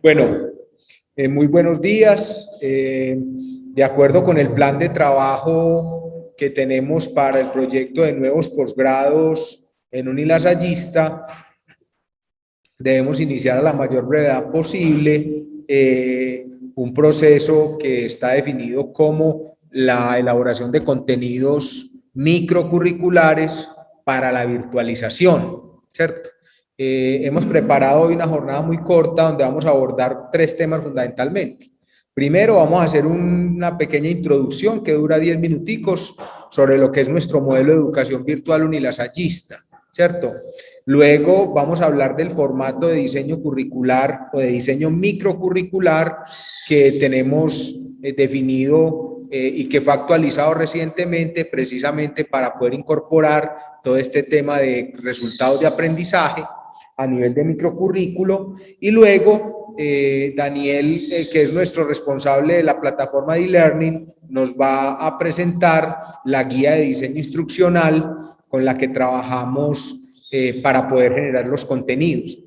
Bueno, eh, muy buenos días. Eh, de acuerdo con el plan de trabajo que tenemos para el proyecto de nuevos posgrados en Unilasallista, debemos iniciar a la mayor brevedad posible eh, un proceso que está definido como la elaboración de contenidos microcurriculares para la virtualización, ¿cierto? Eh, hemos preparado hoy una jornada muy corta donde vamos a abordar tres temas fundamentalmente. Primero vamos a hacer una pequeña introducción que dura 10 minuticos sobre lo que es nuestro modelo de educación virtual unilasallista, ¿cierto? Luego vamos a hablar del formato de diseño curricular o de diseño microcurricular que tenemos eh, definido eh, y que fue actualizado recientemente precisamente para poder incorporar todo este tema de resultados de aprendizaje a nivel de microcurrículo y luego eh, Daniel, eh, que es nuestro responsable de la plataforma de e-learning, nos va a presentar la guía de diseño instruccional con la que trabajamos eh, para poder generar los contenidos.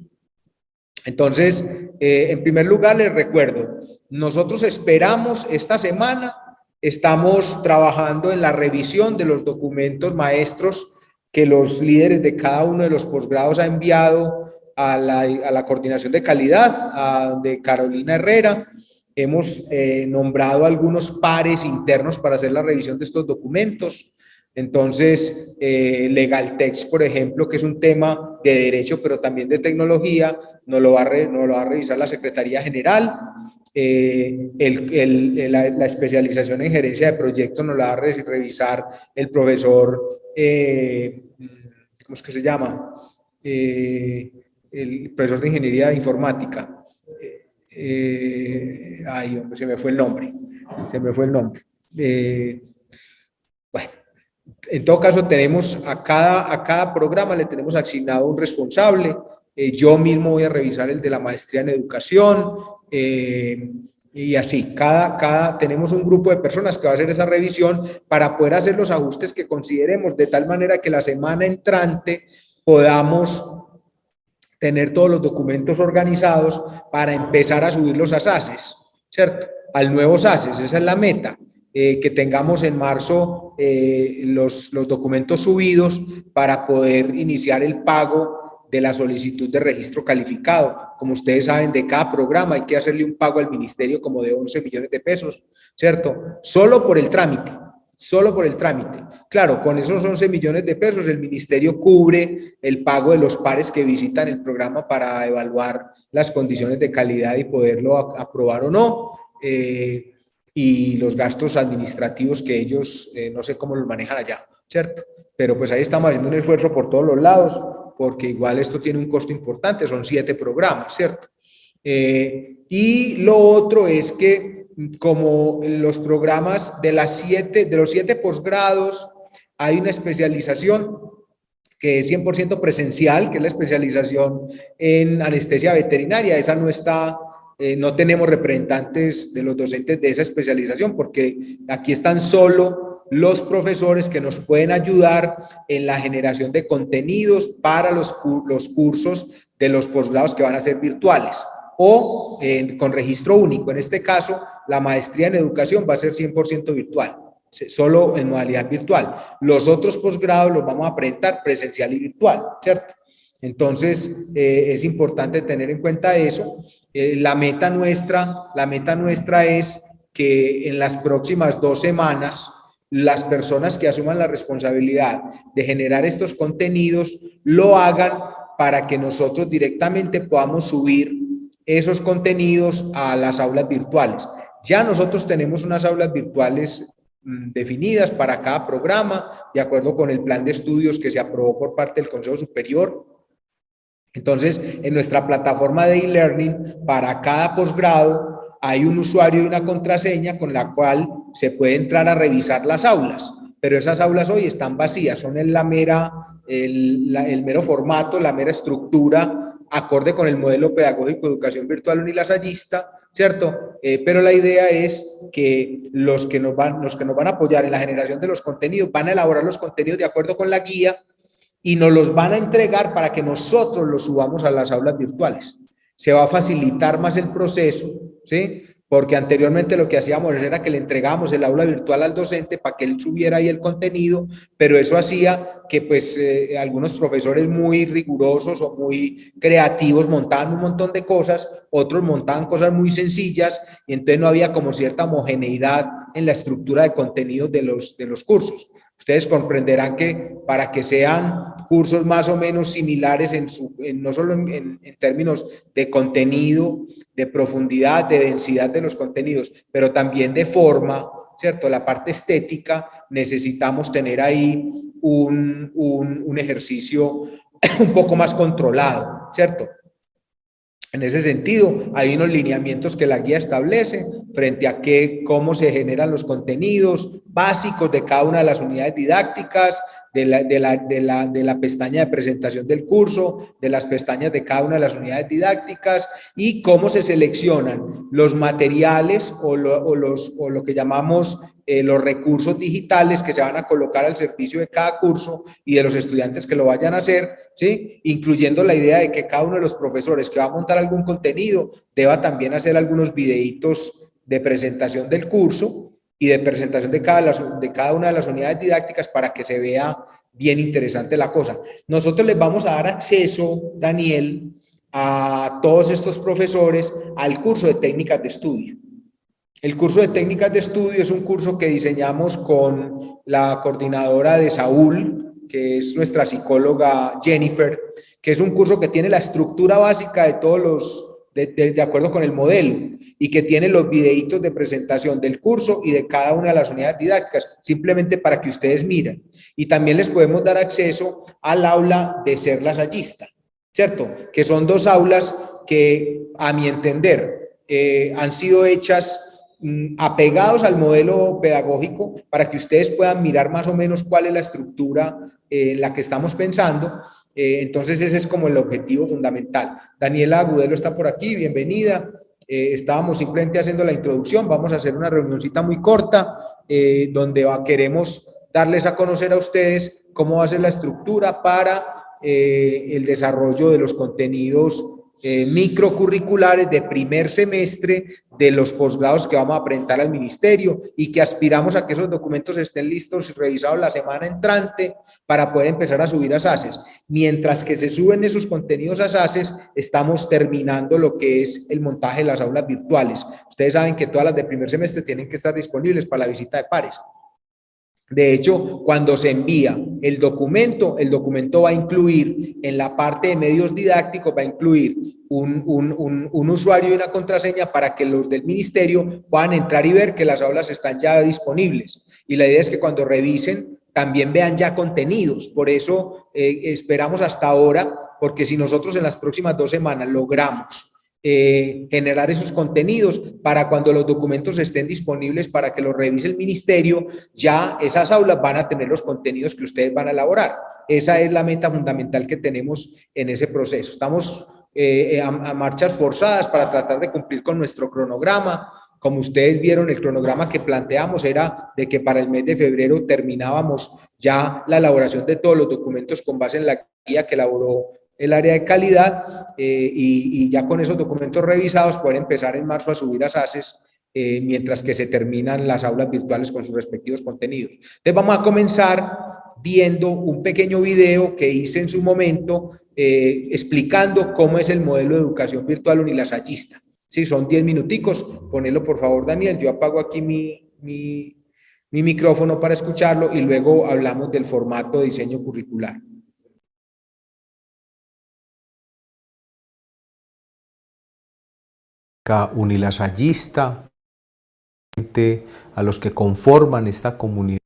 Entonces, en primer lugar les recuerdo, nosotros esperamos esta semana, estamos trabajando en la revisión de los documentos maestros que los líderes de cada uno de los posgrados ha enviado a la, a la coordinación de calidad a, de Carolina Herrera. Hemos eh, nombrado algunos pares internos para hacer la revisión de estos documentos. Entonces, eh, Legal Text, por ejemplo, que es un tema de derecho, pero también de tecnología, no lo va a, lo va a revisar la Secretaría General. Eh, el, el, la, la, especialización en gerencia de proyectos nos la va a revisar el profesor eh, ¿cómo es que se llama? Eh, el profesor de Ingeniería Informática. Eh, ay, hombre, se me fue el nombre. Se me fue el nombre. bueno, en todo caso tenemos a cada, a cada programa le tenemos asignado un responsable. yo mismo voy a revisar el de la maestría en educación. Y así, cada, cada, tenemos un grupo de personas que va a hacer esa revisión para poder hacer los ajustes que consideremos, de tal manera que la semana entrante podamos tener todos los documentos organizados para empezar a subirlos a SACES, ¿cierto? Al nuevo SACES, esa es la meta. Eh, que tengamos en marzo eh, los, los documentos subidos para poder iniciar el pago de la solicitud de registro calificado. Como ustedes saben, de cada programa hay que hacerle un pago al ministerio como de 11 millones de pesos, ¿cierto? Solo por el trámite, solo por el trámite. Claro, con esos 11 millones de pesos el ministerio cubre el pago de los pares que visitan el programa para evaluar las condiciones de calidad y poderlo aprobar o no. Eh, y los gastos administrativos que ellos, eh, no sé cómo los manejan allá, ¿cierto? Pero pues ahí estamos haciendo un esfuerzo por todos los lados porque igual esto tiene un costo importante, son siete programas, ¿cierto? Eh, y lo otro es que como los programas de, las siete, de los siete posgrados hay una especialización que es 100% presencial, que es la especialización en anestesia veterinaria, esa no está, eh, no tenemos representantes de los docentes de esa especialización, porque aquí están solo los profesores que nos pueden ayudar en la generación de contenidos para los, los cursos de los posgrados que van a ser virtuales o con registro único. En este caso, la maestría en educación va a ser 100% virtual, solo en modalidad virtual. Los otros posgrados los vamos a presentar presencial y virtual, ¿cierto? Entonces, eh, es importante tener en cuenta eso. Eh, la meta nuestra, la meta nuestra es que en las próximas dos semanas las personas que asuman la responsabilidad de generar estos contenidos lo hagan para que nosotros directamente podamos subir esos contenidos a las aulas virtuales. Ya nosotros tenemos unas aulas virtuales mm, definidas para cada programa, de acuerdo con el plan de estudios que se aprobó por parte del Consejo Superior. Entonces, en nuestra plataforma de e-learning, para cada posgrado, hay un usuario y una contraseña con la cual se puede entrar a revisar las aulas, pero esas aulas hoy están vacías, son en la mera, el, el mero formato, la mera estructura, acorde con el modelo pedagógico de educación virtual unilasallista, ¿cierto? Eh, pero la idea es que los que, nos van, los que nos van a apoyar en la generación de los contenidos van a elaborar los contenidos de acuerdo con la guía y nos los van a entregar para que nosotros los subamos a las aulas virtuales. se va a facilitar más el proceso, ¿sí? Porque anteriormente lo que hacíamos era que le entregábamos el aula virtual al docente para que él subiera ahí el contenido, pero eso hacía que pues eh, algunos profesores muy rigurosos o muy creativos montaban un montón de cosas, otros montaban cosas muy sencillas y entonces no había como cierta homogeneidad en la estructura de contenidos de los, de los cursos. Ustedes comprenderán que para que sean cursos más o menos similares, en su, no solo en, términos de contenido, de profundidad, de densidad de los contenidos, pero también de forma, ¿cierto? La parte estética, necesitamos tener ahí un, un, un ejercicio un poco más controlado, ¿cierto? En ese sentido, hay unos lineamientos que la guía establece frente a qué, cómo se generan los contenidos básicos de cada una de las unidades didácticas, de la, de, la, de, la, de la pestaña de presentación del curso, de las pestañas de cada una de las unidades didácticas y cómo se seleccionan los materiales o lo, o los, o lo que llamamos eh, los recursos digitales que se van a colocar al servicio de cada curso y de los estudiantes que lo vayan a hacer, ¿sí? incluyendo la idea de que cada uno de los profesores que va a montar algún contenido deba también hacer algunos videitos de presentación del curso y de presentación de cada, de cada una de las unidades didácticas para que se vea bien interesante la cosa. Nosotros les vamos a dar acceso, Daniel, a todos estos profesores al curso de técnicas de estudio. El curso de técnicas de estudio es un curso que diseñamos con la coordinadora de Saúl, que es nuestra psicóloga Jennifer, que es un curso que tiene la estructura básica de todos los de, acuerdo con el modelo y que tiene los videitos de presentación del curso y de cada una de las unidades didácticas, simplemente para que ustedes miren. Y también les podemos dar acceso al aula de ser lasallista, ¿cierto? Que son dos aulas que, a mi entender, eh, han sido hechas mm, apegados al modelo pedagógico para que ustedes puedan mirar más o menos cuál es la estructura en la que estamos pensando eh, entonces ese es como el objetivo fundamental. Daniela Agudelo está por aquí, bienvenida. Eh, estábamos simplemente haciendo la introducción, vamos a hacer una reunioncita muy corta eh, donde queremos darles a conocer a ustedes cómo va a ser la estructura para el desarrollo de los contenidos eh, microcurriculares de primer semestre de los posgrados que vamos a presentar al ministerio y que aspiramos a que esos documentos estén listos y revisados la semana entrante para poder empezar a subir a SACES. Mientras que se suben esos contenidos a SACES, estamos terminando lo que es el montaje de las aulas virtuales. Ustedes saben que todas las de primer semestre tienen que estar disponibles para la visita de pares. De hecho, cuando se envía el documento, el documento va a incluir en la parte de medios didácticos, va a incluir un, un, usuario y una contraseña para que los del ministerio puedan entrar y ver que las aulas están ya disponibles. Y la idea es que cuando revisen también vean ya contenidos. Por eso eh, esperamos hasta ahora, porque si nosotros en las próximas dos semanas logramos eh, generar esos contenidos para cuando los documentos estén disponibles para que los revise el ministerio, ya esas aulas van a tener los contenidos que ustedes van a elaborar. Esa es la meta fundamental que tenemos en ese proceso. Estamos eh, eh, a, a marchas forzadas para tratar de cumplir con nuestro cronograma. Como ustedes vieron, el cronograma que planteamos era de que para el mes de febrero terminábamos ya la elaboración de todos los documentos con base en la guía que elaboró el área de calidad eh, y, ya con esos documentos revisados poder empezar en marzo a subir a SACES eh, mientras que se terminan las aulas virtuales con sus respectivos contenidos. Entonces vamos a comenzar viendo un pequeño video que hice en su momento eh, explicando cómo es el modelo de educación virtual unilasallista. Sí, son 10 minuticos, ponelo por favor Daniel, yo apago aquí mi, mi, mi micrófono para escucharlo y luego hablamos del formato de diseño curricular. Unilasallista, a los que conforman esta comunidad.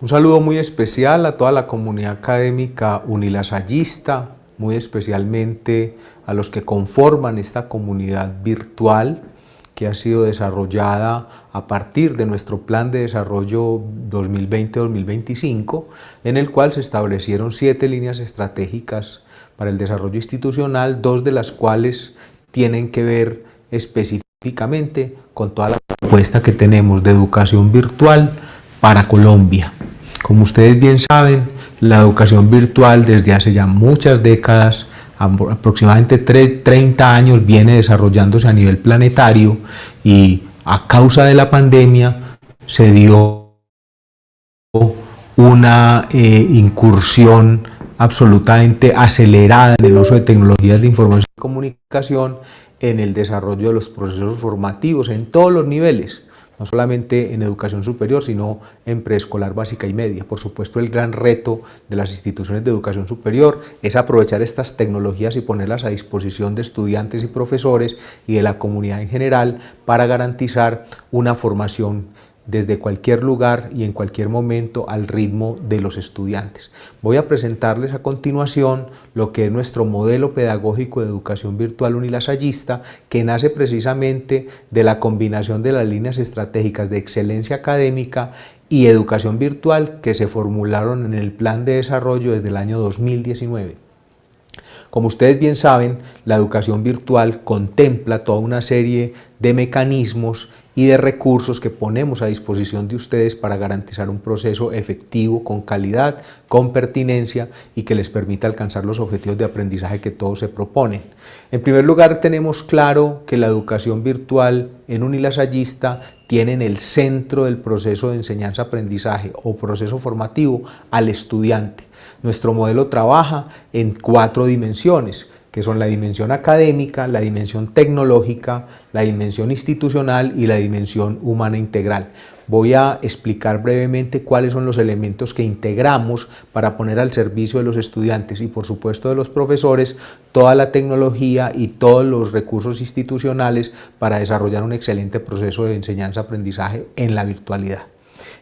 Un saludo muy especial a toda la comunidad académica unilasallista, muy especialmente a los que conforman esta comunidad virtual que ha sido desarrollada a partir de nuestro plan de desarrollo 2020-2025, en el cual se establecieron siete líneas estratégicas para el desarrollo institucional, dos de las cuales tienen que ver específicamente con toda la propuesta que tenemos de educación virtual para Colombia. Como ustedes bien saben, la educación virtual desde hace ya muchas décadas, aproximadamente 30 años, viene desarrollándose a nivel planetario y a causa de la pandemia se dio una eh, incursión absolutamente acelerada en el uso de tecnologías de información y comunicación en el desarrollo de los procesos formativos en todos los niveles, no solamente en educación superior, sino en preescolar básica y media. Por supuesto, el gran reto de las instituciones de educación superior es aprovechar estas tecnologías y ponerlas a disposición de estudiantes y profesores y de la comunidad en general para garantizar una formación desde cualquier lugar y en cualquier momento al ritmo de los estudiantes. Voy a presentarles a continuación lo que es nuestro modelo pedagógico de educación virtual unilasallista que nace precisamente de la combinación de las líneas estratégicas de excelencia académica y educación virtual que se formularon en el plan de desarrollo desde el año 2019. Como ustedes bien saben, la educación virtual contempla toda una serie de mecanismos y de recursos que ponemos a disposición de ustedes para garantizar un proceso efectivo, con calidad, con pertinencia y que les permita alcanzar los objetivos de aprendizaje que todos se proponen. En primer lugar, tenemos claro que la educación virtual en unilasallista tiene en el centro del proceso de enseñanza-aprendizaje o proceso formativo al estudiante. Nuestro modelo trabaja en cuatro dimensiones, que son la dimensión académica, la dimensión tecnológica, la dimensión institucional y la dimensión humana integral. Voy a explicar brevemente cuáles son los elementos que integramos para poner al servicio de los estudiantes y por supuesto de los profesores toda la tecnología y todos los recursos institucionales para desarrollar un excelente proceso de enseñanza-aprendizaje en la virtualidad.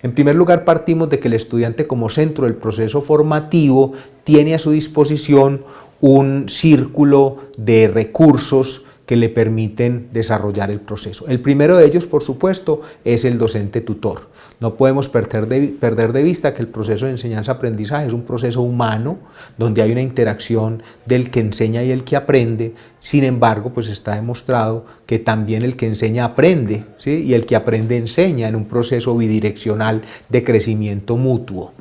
En primer lugar, partimos de que el estudiante como centro del proceso formativo tiene a su disposición un círculo de recursos que le permiten desarrollar el proceso. El primero de ellos, por supuesto, es el docente tutor. No podemos perder de, perder de vista que el proceso de enseñanza-aprendizaje es un proceso humano, donde hay una interacción del que enseña y el que aprende. Sin embargo, pues está demostrado que también el que enseña aprende, ¿sí? y el que aprende enseña en un proceso bidireccional de crecimiento mutuo.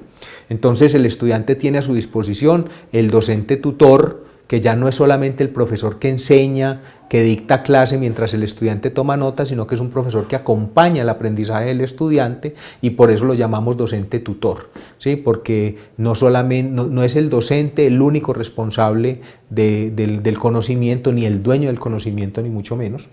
Entonces el estudiante tiene a su disposición el docente tutor, que ya no es solamente el profesor que enseña, que dicta clase mientras el estudiante toma nota, sino que es un profesor que acompaña el aprendizaje del estudiante y por eso lo llamamos docente tutor, ¿sí? porque no, solamente, no, es el docente el único responsable del conocimiento, ni el dueño del conocimiento, ni mucho menos.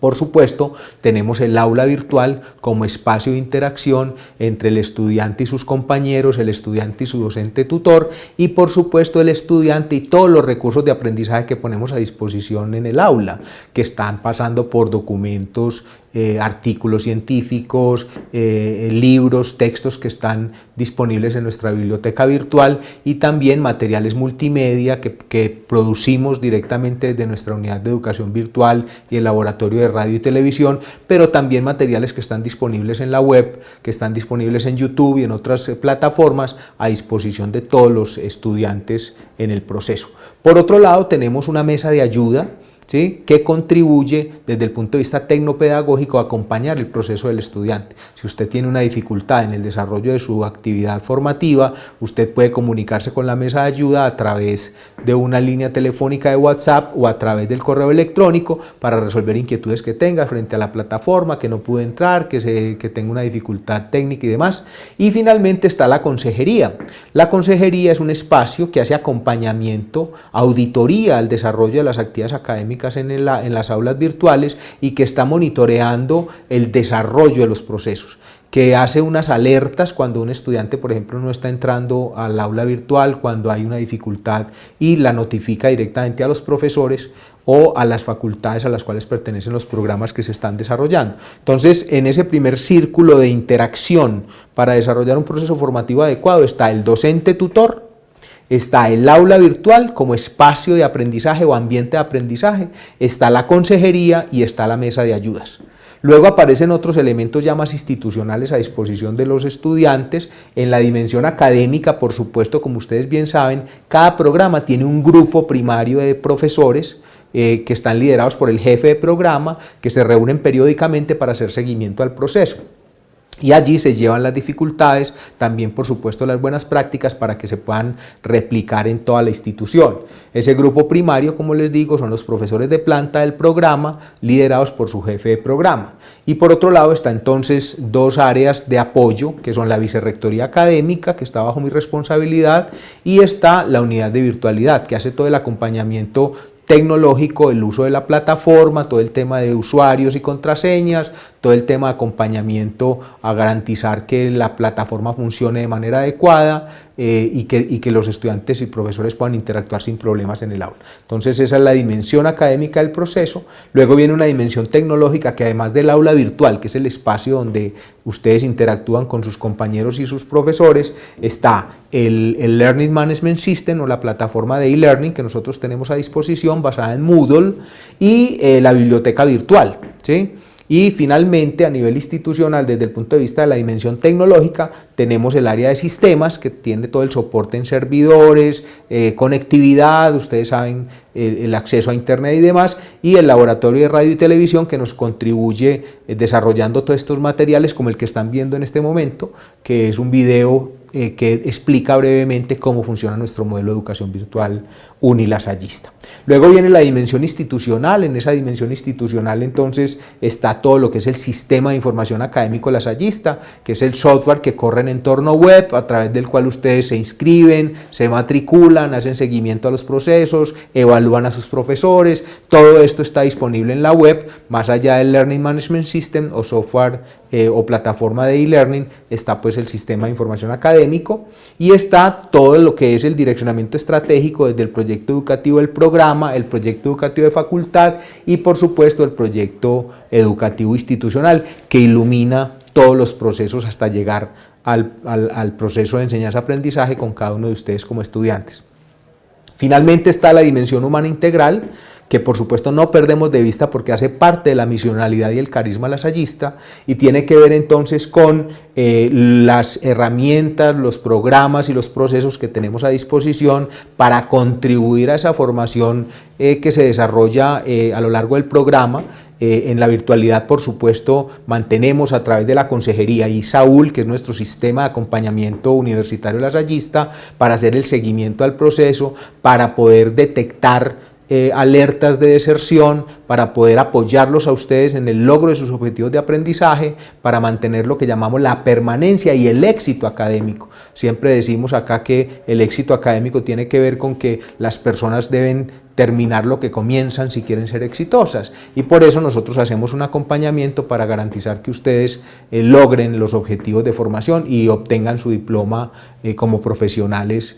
Por supuesto, tenemos el aula virtual como espacio de interacción entre el estudiante y sus compañeros, el estudiante y su docente tutor y por supuesto el estudiante y todos los recursos de aprendizaje que ponemos a disposición en el aula, que están pasando por documentos eh, artículos científicos, eh, libros, textos que están disponibles en nuestra biblioteca virtual y también materiales multimedia que, que producimos directamente desde nuestra unidad de educación virtual y el laboratorio de radio y televisión, pero también materiales que están disponibles en la web, que están disponibles en YouTube y en otras eh, plataformas a disposición de todos los estudiantes en el proceso. Por otro lado, tenemos una mesa de ayuda que contribuye desde el punto de vista tecnopedagógico a acompañar el proceso del estudiante. Si usted tiene una dificultad en el desarrollo de su actividad formativa, usted puede comunicarse con la mesa de ayuda a través de una línea telefónica de WhatsApp o a través del correo electrónico para resolver inquietudes que tenga frente a la plataforma, que no pudo entrar, que, se, que tenga una dificultad técnica y demás. Y finalmente está la consejería. La consejería es un espacio que hace acompañamiento, auditoría al desarrollo de las actividades académicas en, las aulas virtuales y que está monitoreando el desarrollo de los procesos que hace unas alertas cuando un estudiante, por ejemplo, no está entrando al aula virtual, cuando hay una dificultad y la notifica directamente a los profesores o a las facultades a las cuales pertenecen los programas que se están desarrollando. Entonces, en ese primer círculo de interacción para desarrollar un proceso formativo adecuado está el docente tutor, está el aula virtual como espacio de aprendizaje o ambiente de aprendizaje, está la consejería y está la mesa de ayudas. Luego aparecen otros elementos ya más institucionales a disposición de los estudiantes. En la dimensión académica, por supuesto, como ustedes bien saben, cada programa tiene un grupo primario de profesores eh, que están liderados por el jefe de programa, que se reúnen periódicamente para hacer seguimiento al proceso. Y allí se llevan las dificultades, también por supuesto las buenas prácticas para que se puedan replicar en toda la institución. Ese grupo primario, como les digo, son los profesores de planta del programa, liderados por su jefe de programa. Y por otro lado está entonces dos áreas de apoyo, que son la vicerrectoría académica, que está bajo mi responsabilidad, y está la unidad de virtualidad, que hace todo el acompañamiento tecnológico, el uso de la plataforma, todo el tema de usuarios y contraseñas, todo el tema de acompañamiento a garantizar que la plataforma funcione de manera adecuada eh, y, que, y, que, los estudiantes y profesores puedan interactuar sin problemas en el aula. Entonces esa es la dimensión académica del proceso. Luego viene una dimensión tecnológica que además del aula virtual, que es el espacio donde ustedes interactúan con sus compañeros y sus profesores, está el, el Learning Management System o la plataforma de e-learning que nosotros tenemos a disposición basada en Moodle y eh, la biblioteca virtual. ¿sí? Y finalmente, a nivel institucional, desde el punto de vista de la dimensión tecnológica, tenemos el área de sistemas que tiene todo el soporte en servidores, eh, conectividad, ustedes saben, el, acceso a internet y demás, y el laboratorio de radio y televisión que nos contribuye eh, desarrollando todos estos materiales como el que están viendo en este momento, que es un video eh, que explica brevemente cómo funciona nuestro modelo de educación virtual unilasallista. Luego viene la dimensión institucional, en esa dimensión institucional entonces está todo lo que es el sistema de información académico lasallista, que es el software que corre en entorno web a través del cual ustedes se inscriben, se matriculan, hacen seguimiento a los procesos, evalúan a sus profesores, todo esto está disponible en la web, más allá del Learning Management System o software eh, o plataforma de e-learning, está pues el sistema de información y está todo lo que es el direccionamiento estratégico desde el proyecto educativo del programa, el proyecto educativo de facultad y por supuesto el proyecto educativo institucional que ilumina todos los procesos hasta llegar al, al proceso de enseñanza-aprendizaje con cada uno de ustedes como estudiantes. Finalmente está la dimensión humana integral, que por supuesto no perdemos de vista porque hace parte de la misionalidad y el carisma lasallista y tiene que ver entonces con eh, las herramientas, los programas y los procesos que tenemos a disposición para contribuir a esa formación eh, que se desarrolla eh, a lo largo del programa. En la virtualidad, por supuesto, mantenemos a través de la consejería y Saúl, que es nuestro sistema de acompañamiento universitario lasallista, para hacer el seguimiento al proceso, para poder detectar eh, alertas de deserción para poder apoyarlos a ustedes en el logro de sus objetivos de aprendizaje, para mantener lo que llamamos la permanencia y el éxito académico. Siempre decimos acá que el éxito académico tiene que ver con que las personas deben terminar lo que comienzan si quieren ser exitosas y por eso nosotros hacemos un acompañamiento para garantizar que ustedes eh, logren los objetivos de formación y obtengan su diploma eh, como profesionales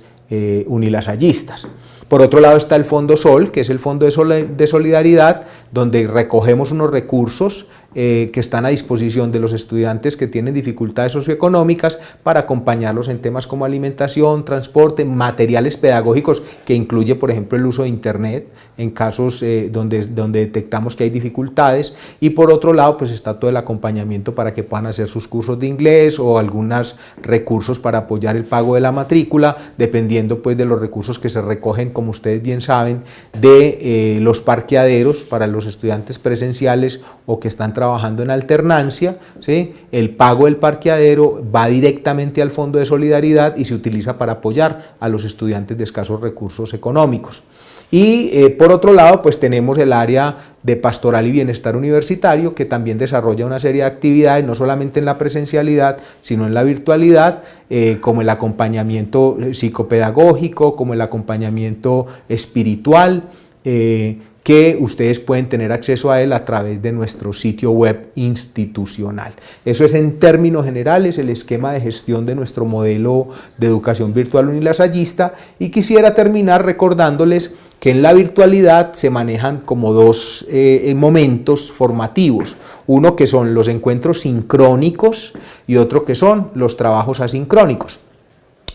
unilasallistas. Por otro lado está el Fondo Sol, que es el Fondo de Solidaridad, donde recogemos unos recursos eh, que están a disposición de los estudiantes que tienen dificultades socioeconómicas para acompañarlos en temas como alimentación, transporte, materiales pedagógicos que incluye por ejemplo el uso de internet en casos eh, donde, donde detectamos que hay dificultades. Y por otro lado pues está todo el acompañamiento para que puedan hacer sus cursos de inglés o algunos recursos para apoyar el pago de la matrícula dependiendo pues de los recursos que se recogen como ustedes bien saben de eh, los parqueaderos para los estudiantes presenciales o que están trabajando trabajando en alternancia, ¿sí? el pago del parqueadero va directamente al Fondo de Solidaridad y se utiliza para apoyar a los estudiantes de escasos recursos económicos. Y eh, por otro lado, pues tenemos el área de pastoral y bienestar universitario, que también desarrolla una serie de actividades, no solamente en la presencialidad, sino en la virtualidad, eh, como el acompañamiento psicopedagógico, como el acompañamiento espiritual, eh, que ustedes pueden tener acceso a él a través de nuestro sitio web institucional. Eso es en términos generales el esquema de gestión de nuestro modelo de educación virtual unilasallista y quisiera terminar recordándoles que en la virtualidad se manejan como dos eh, momentos formativos, uno que son los encuentros sincrónicos y otro que son los trabajos asincrónicos.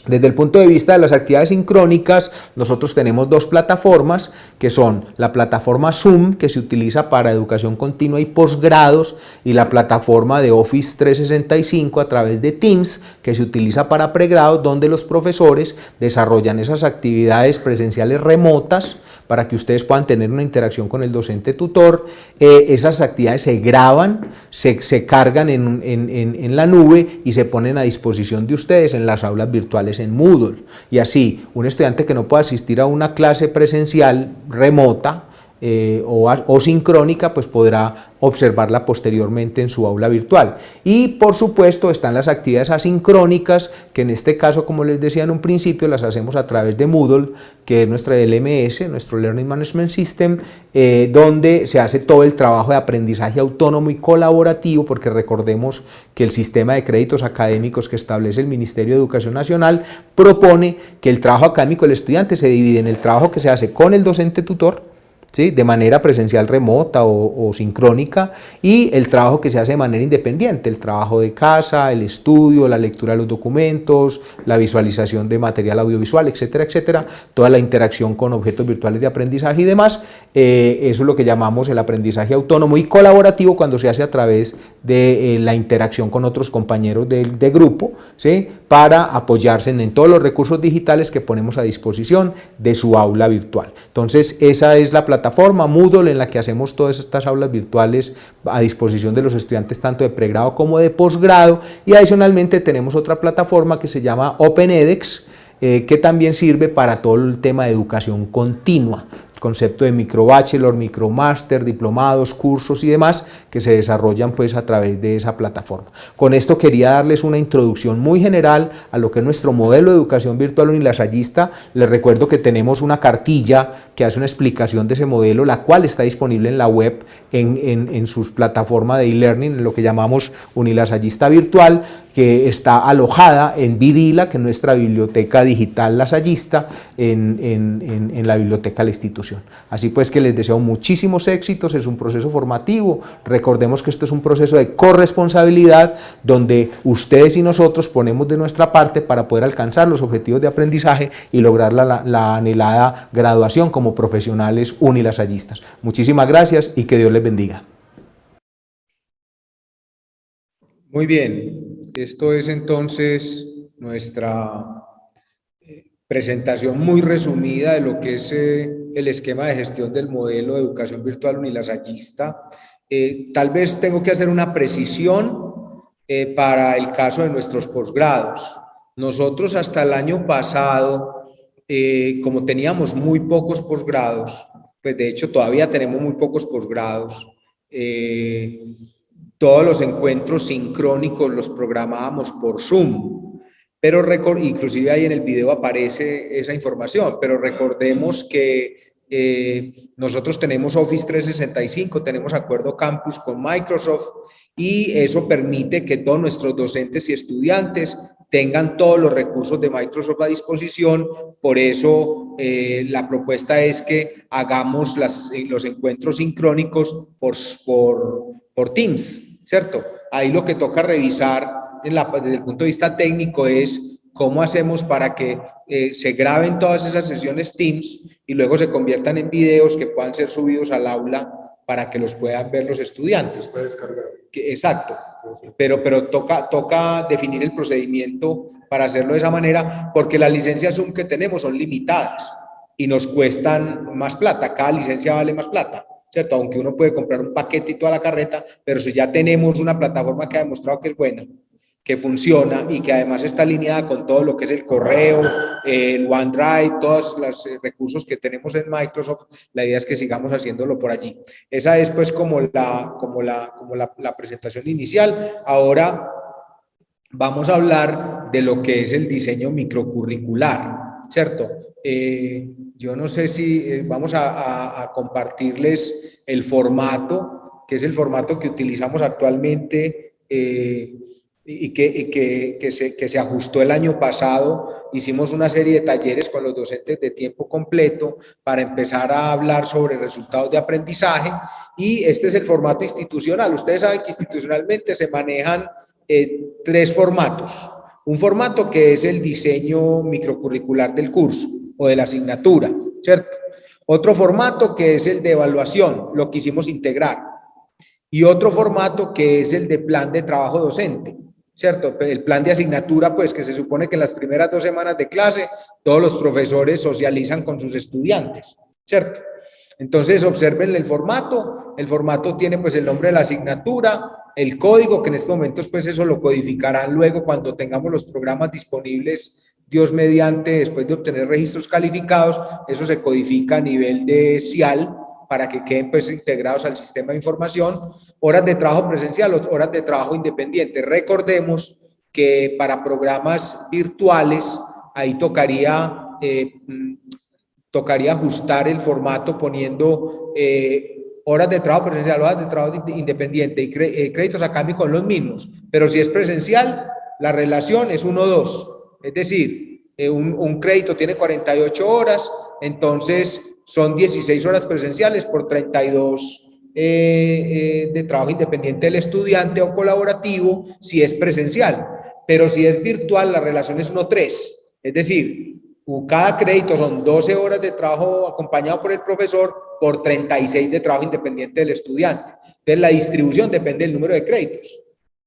Desde el punto de vista de las actividades sincrónicas, nosotros tenemos dos plataformas que son la plataforma Zoom que se utiliza para educación continua y posgrados y la plataforma de Office 365 a través de Teams que se utiliza para pregrados donde los profesores desarrollan esas actividades presenciales remotas para que ustedes puedan tener una interacción con el docente tutor. Eh, esas actividades se graban, se, se cargan en, en, en la nube y se ponen a disposición de ustedes en las aulas virtuales en Moodle. Y así, un estudiante que no pueda asistir a una clase presencial remota eh, o, o, sincrónica, pues podrá observarla posteriormente en su aula virtual. Y por supuesto están las actividades asincrónicas, que en este caso, como les decía en un principio, las hacemos a través de Moodle, que es nuestra LMS, nuestro Learning Management System, eh, donde se hace todo el trabajo de aprendizaje autónomo y colaborativo, porque recordemos que el sistema de créditos académicos que establece el Ministerio de Educación Nacional propone que el trabajo académico del estudiante se divide en el trabajo que se hace con el docente tutor, de manera presencial remota o, sincrónica y el trabajo que se hace de manera independiente, el trabajo de casa, el estudio, la lectura de los documentos, la visualización de material audiovisual, etcétera, etcétera, toda la interacción con objetos virtuales de aprendizaje y demás, eh, eso es lo que llamamos el aprendizaje autónomo y colaborativo cuando se hace a través de eh, la interacción con otros compañeros de, de grupo, ¿sí? para apoyarse en, en todos los recursos digitales que ponemos a disposición de su aula virtual. Entonces, esa es la plataforma plataforma Moodle en la que hacemos todas estas aulas virtuales a disposición de los estudiantes tanto de pregrado como de posgrado. Y adicionalmente tenemos otra plataforma que se llama OpenEDX eh, que también sirve para todo el tema de educación continua concepto de microbachelor, micromaster, diplomados, cursos y demás que se desarrollan pues a través de esa plataforma. Con esto quería darles una introducción muy general a lo que es nuestro modelo de educación virtual unilasallista. Les recuerdo que tenemos una cartilla que hace una explicación de ese modelo, la cual está disponible en la web en, en, en sus plataformas de e-learning, en lo que llamamos unilasallista virtual, que está alojada en Vidila, que es nuestra biblioteca digital lasallista, en, en, la biblioteca de la institución. Así pues que les deseo muchísimos éxitos, es un proceso formativo, recordemos que esto es un proceso de corresponsabilidad donde ustedes y nosotros ponemos de nuestra parte para poder alcanzar los objetivos de aprendizaje y lograr la, la anhelada graduación como profesionales unilasallistas. Muchísimas gracias y que Dios les bendiga. Muy bien, esto es entonces nuestra presentación muy resumida de lo que es eh, el esquema de gestión del modelo de educación virtual unilasallista. Eh, tal vez tengo que hacer una precisión eh, para el caso de nuestros posgrados. Nosotros hasta el año pasado, como teníamos muy pocos posgrados, pues de hecho todavía tenemos muy pocos posgrados, todos los encuentros sincrónicos los programábamos por Zoom, pero inclusive ahí en el video aparece esa información, pero recordemos que eh, nosotros tenemos Office 365, tenemos acuerdo campus con Microsoft y eso permite que todos nuestros docentes y estudiantes tengan todos los recursos de Microsoft a disposición, por eso eh, la propuesta es que hagamos las, los encuentros sincrónicos por, por, por Teams, ¿cierto? Ahí lo que toca revisar desde el punto de vista técnico es cómo hacemos para que eh, se graben todas esas sesiones Teams y luego se conviertan en videos que puedan ser subidos al aula para que los puedan ver los estudiantes. Puede descargar. Que, exacto, pero, pero toca, toca definir el procedimiento para hacerlo de esa manera porque las licencias Zoom que tenemos son limitadas y nos cuestan más plata, cada licencia vale más plata. ¿Cierto? Aunque uno puede comprar un paquete y toda la carreta, pero si ya tenemos una plataforma que ha demostrado que es buena, que funciona y que además está alineada con todo lo que es el correo, el OneDrive, todos los eh, recursos que tenemos en Microsoft, la idea es que sigamos haciéndolo por allí. Esa es pues como la, como la, como la, la presentación inicial. Ahora vamos a hablar de lo que es el diseño microcurricular, ¿cierto? Eh, yo no sé si eh, vamos a, a, a compartirles el formato, que es el formato que utilizamos actualmente eh, y, que, y que, que, se, que, se, ajustó el año pasado. Hicimos una serie de talleres con los docentes de tiempo completo para empezar a hablar sobre resultados de aprendizaje y este es el formato institucional. Ustedes saben que institucionalmente se manejan eh, tres formatos. Un formato que es el diseño microcurricular del curso o de la asignatura, ¿cierto? Otro formato que es el de evaluación, lo quisimos integrar. Y otro formato que es el de plan de trabajo docente, ¿cierto? El plan de asignatura, pues que se supone que en las primeras dos semanas de clase todos los profesores socializan con sus estudiantes, ¿cierto? Entonces observen el formato, el formato tiene pues el nombre de la asignatura, el código que en estos momentos pues eso lo codificarán luego cuando tengamos los programas disponibles Dios mediante, después de obtener registros calificados, eso se codifica a nivel de CIAL para que queden pues integrados al sistema de información, horas de trabajo presencial, horas de trabajo independiente. Recordemos que para programas virtuales, ahí tocaría, eh, mm, tocaría ajustar el formato poniendo eh, horas de trabajo presencial, horas de trabajo independiente y eh, créditos académicos con los mismos. Pero si es presencial, la relación es 1-2. Es decir, eh, un, crédito tiene 48 horas, entonces son 16 horas presenciales por 32 eh, eh, de trabajo independiente del estudiante o colaborativo si es presencial. Pero si es virtual, la relación es 1-3. Es decir, cada crédito son 12 horas de trabajo acompañado por el profesor por 36 de trabajo independiente del estudiante. Entonces, la distribución depende del número de créditos.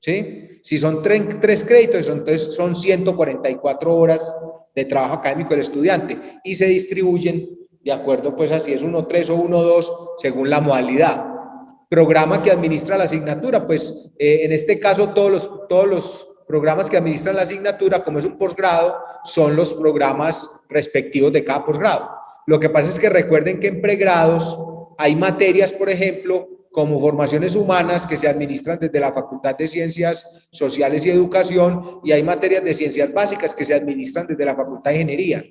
¿Sí? Si son tres, créditos, entonces son 144 horas de trabajo académico del estudiante y se distribuyen de acuerdo pues así es 1.3 o 1.2 según la modalidad. Programa que administra la asignatura, pues eh, en este caso todos los, todos los programas que administran la asignatura, como es un posgrado, son los programas respectivos de cada posgrado. Lo que pasa es que recuerden que en pregrados hay materias, por ejemplo, como formaciones humanas que se administran desde la Facultad de Ciencias Sociales y Educación y hay materias de ciencias básicas que se administran desde la Facultad de Ingeniería.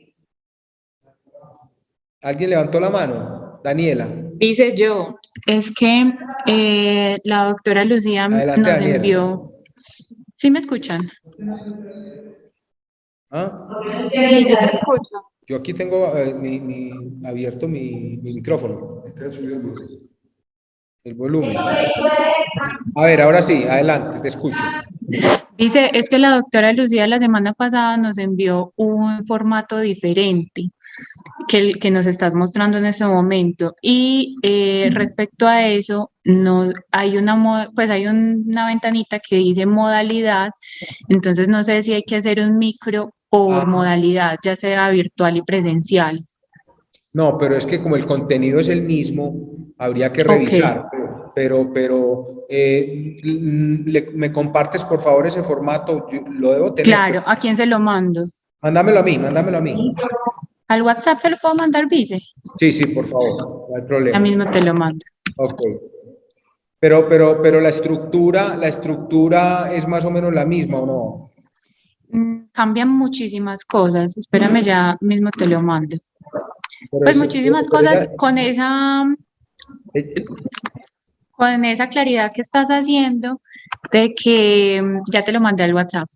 ¿Alguien levantó la mano? Daniela. Dice yo, es que eh, la doctora Lucía nos envió... ¿Sí me escuchan? ¿Ah? Sí, yo te escucho. Yo aquí tengo eh, abierto mi, mi micrófono el volumen. A ver, ahora sí, adelante, te escucho. Dice, es que la doctora Lucía la semana pasada nos envió un formato diferente que, que nos estás mostrando en ese momento. Y eh, respecto a eso, no, hay, una, pues hay una ventanita que dice modalidad, entonces no sé si hay que hacer un micro por modalidad, ya sea virtual y presencial. No, pero es que como el contenido es el mismo, habría que revisar, pero, pero eh, me compartes por favor ese formato, lo debo tener. Claro, ¿a quién se lo mando? Mándamelo a mí, mándamelo a mí. ¿Al WhatsApp se lo puedo mandar, Vice? Sí, sí, por favor, no hay problema. Ya mismo te lo mando. Ok. Pero, pero, pero la estructura, la estructura es más o menos la misma, ¿o no? Mm, cambian muchísimas cosas. Espérame, ya mismo te lo mando. pues muchísimas cosas con esa con esa claridad que estás haciendo de que, ya te lo mandé al WhatsApp,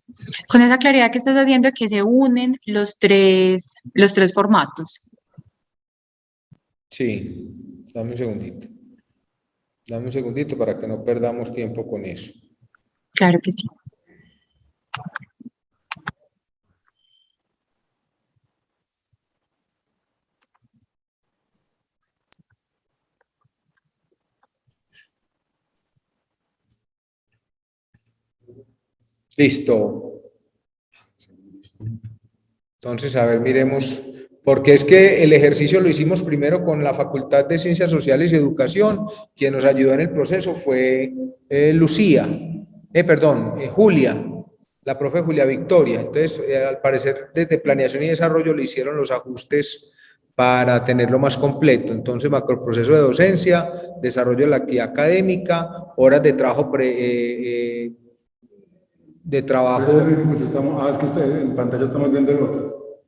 con esa claridad que estás haciendo de que se unen los tres, los tres formatos. Sí, dame un segundito. Dame un segundito para que no perdamos tiempo con eso. Claro que sí. Listo. Entonces, a ver, miremos, porque es que el ejercicio lo hicimos primero con la Facultad de Ciencias Sociales y Educación, quien nos ayudó en el proceso fue eh, Lucía, eh, perdón, eh, Julia, la profe Julia Victoria. Entonces, eh, al parecer, desde Planeación y Desarrollo le hicieron los ajustes para tenerlo más completo. Entonces, macroproceso de docencia, desarrollo de la actividad académica, horas de trabajo pre, de trabajo. ah, es que en pantalla estamos viendo el otro.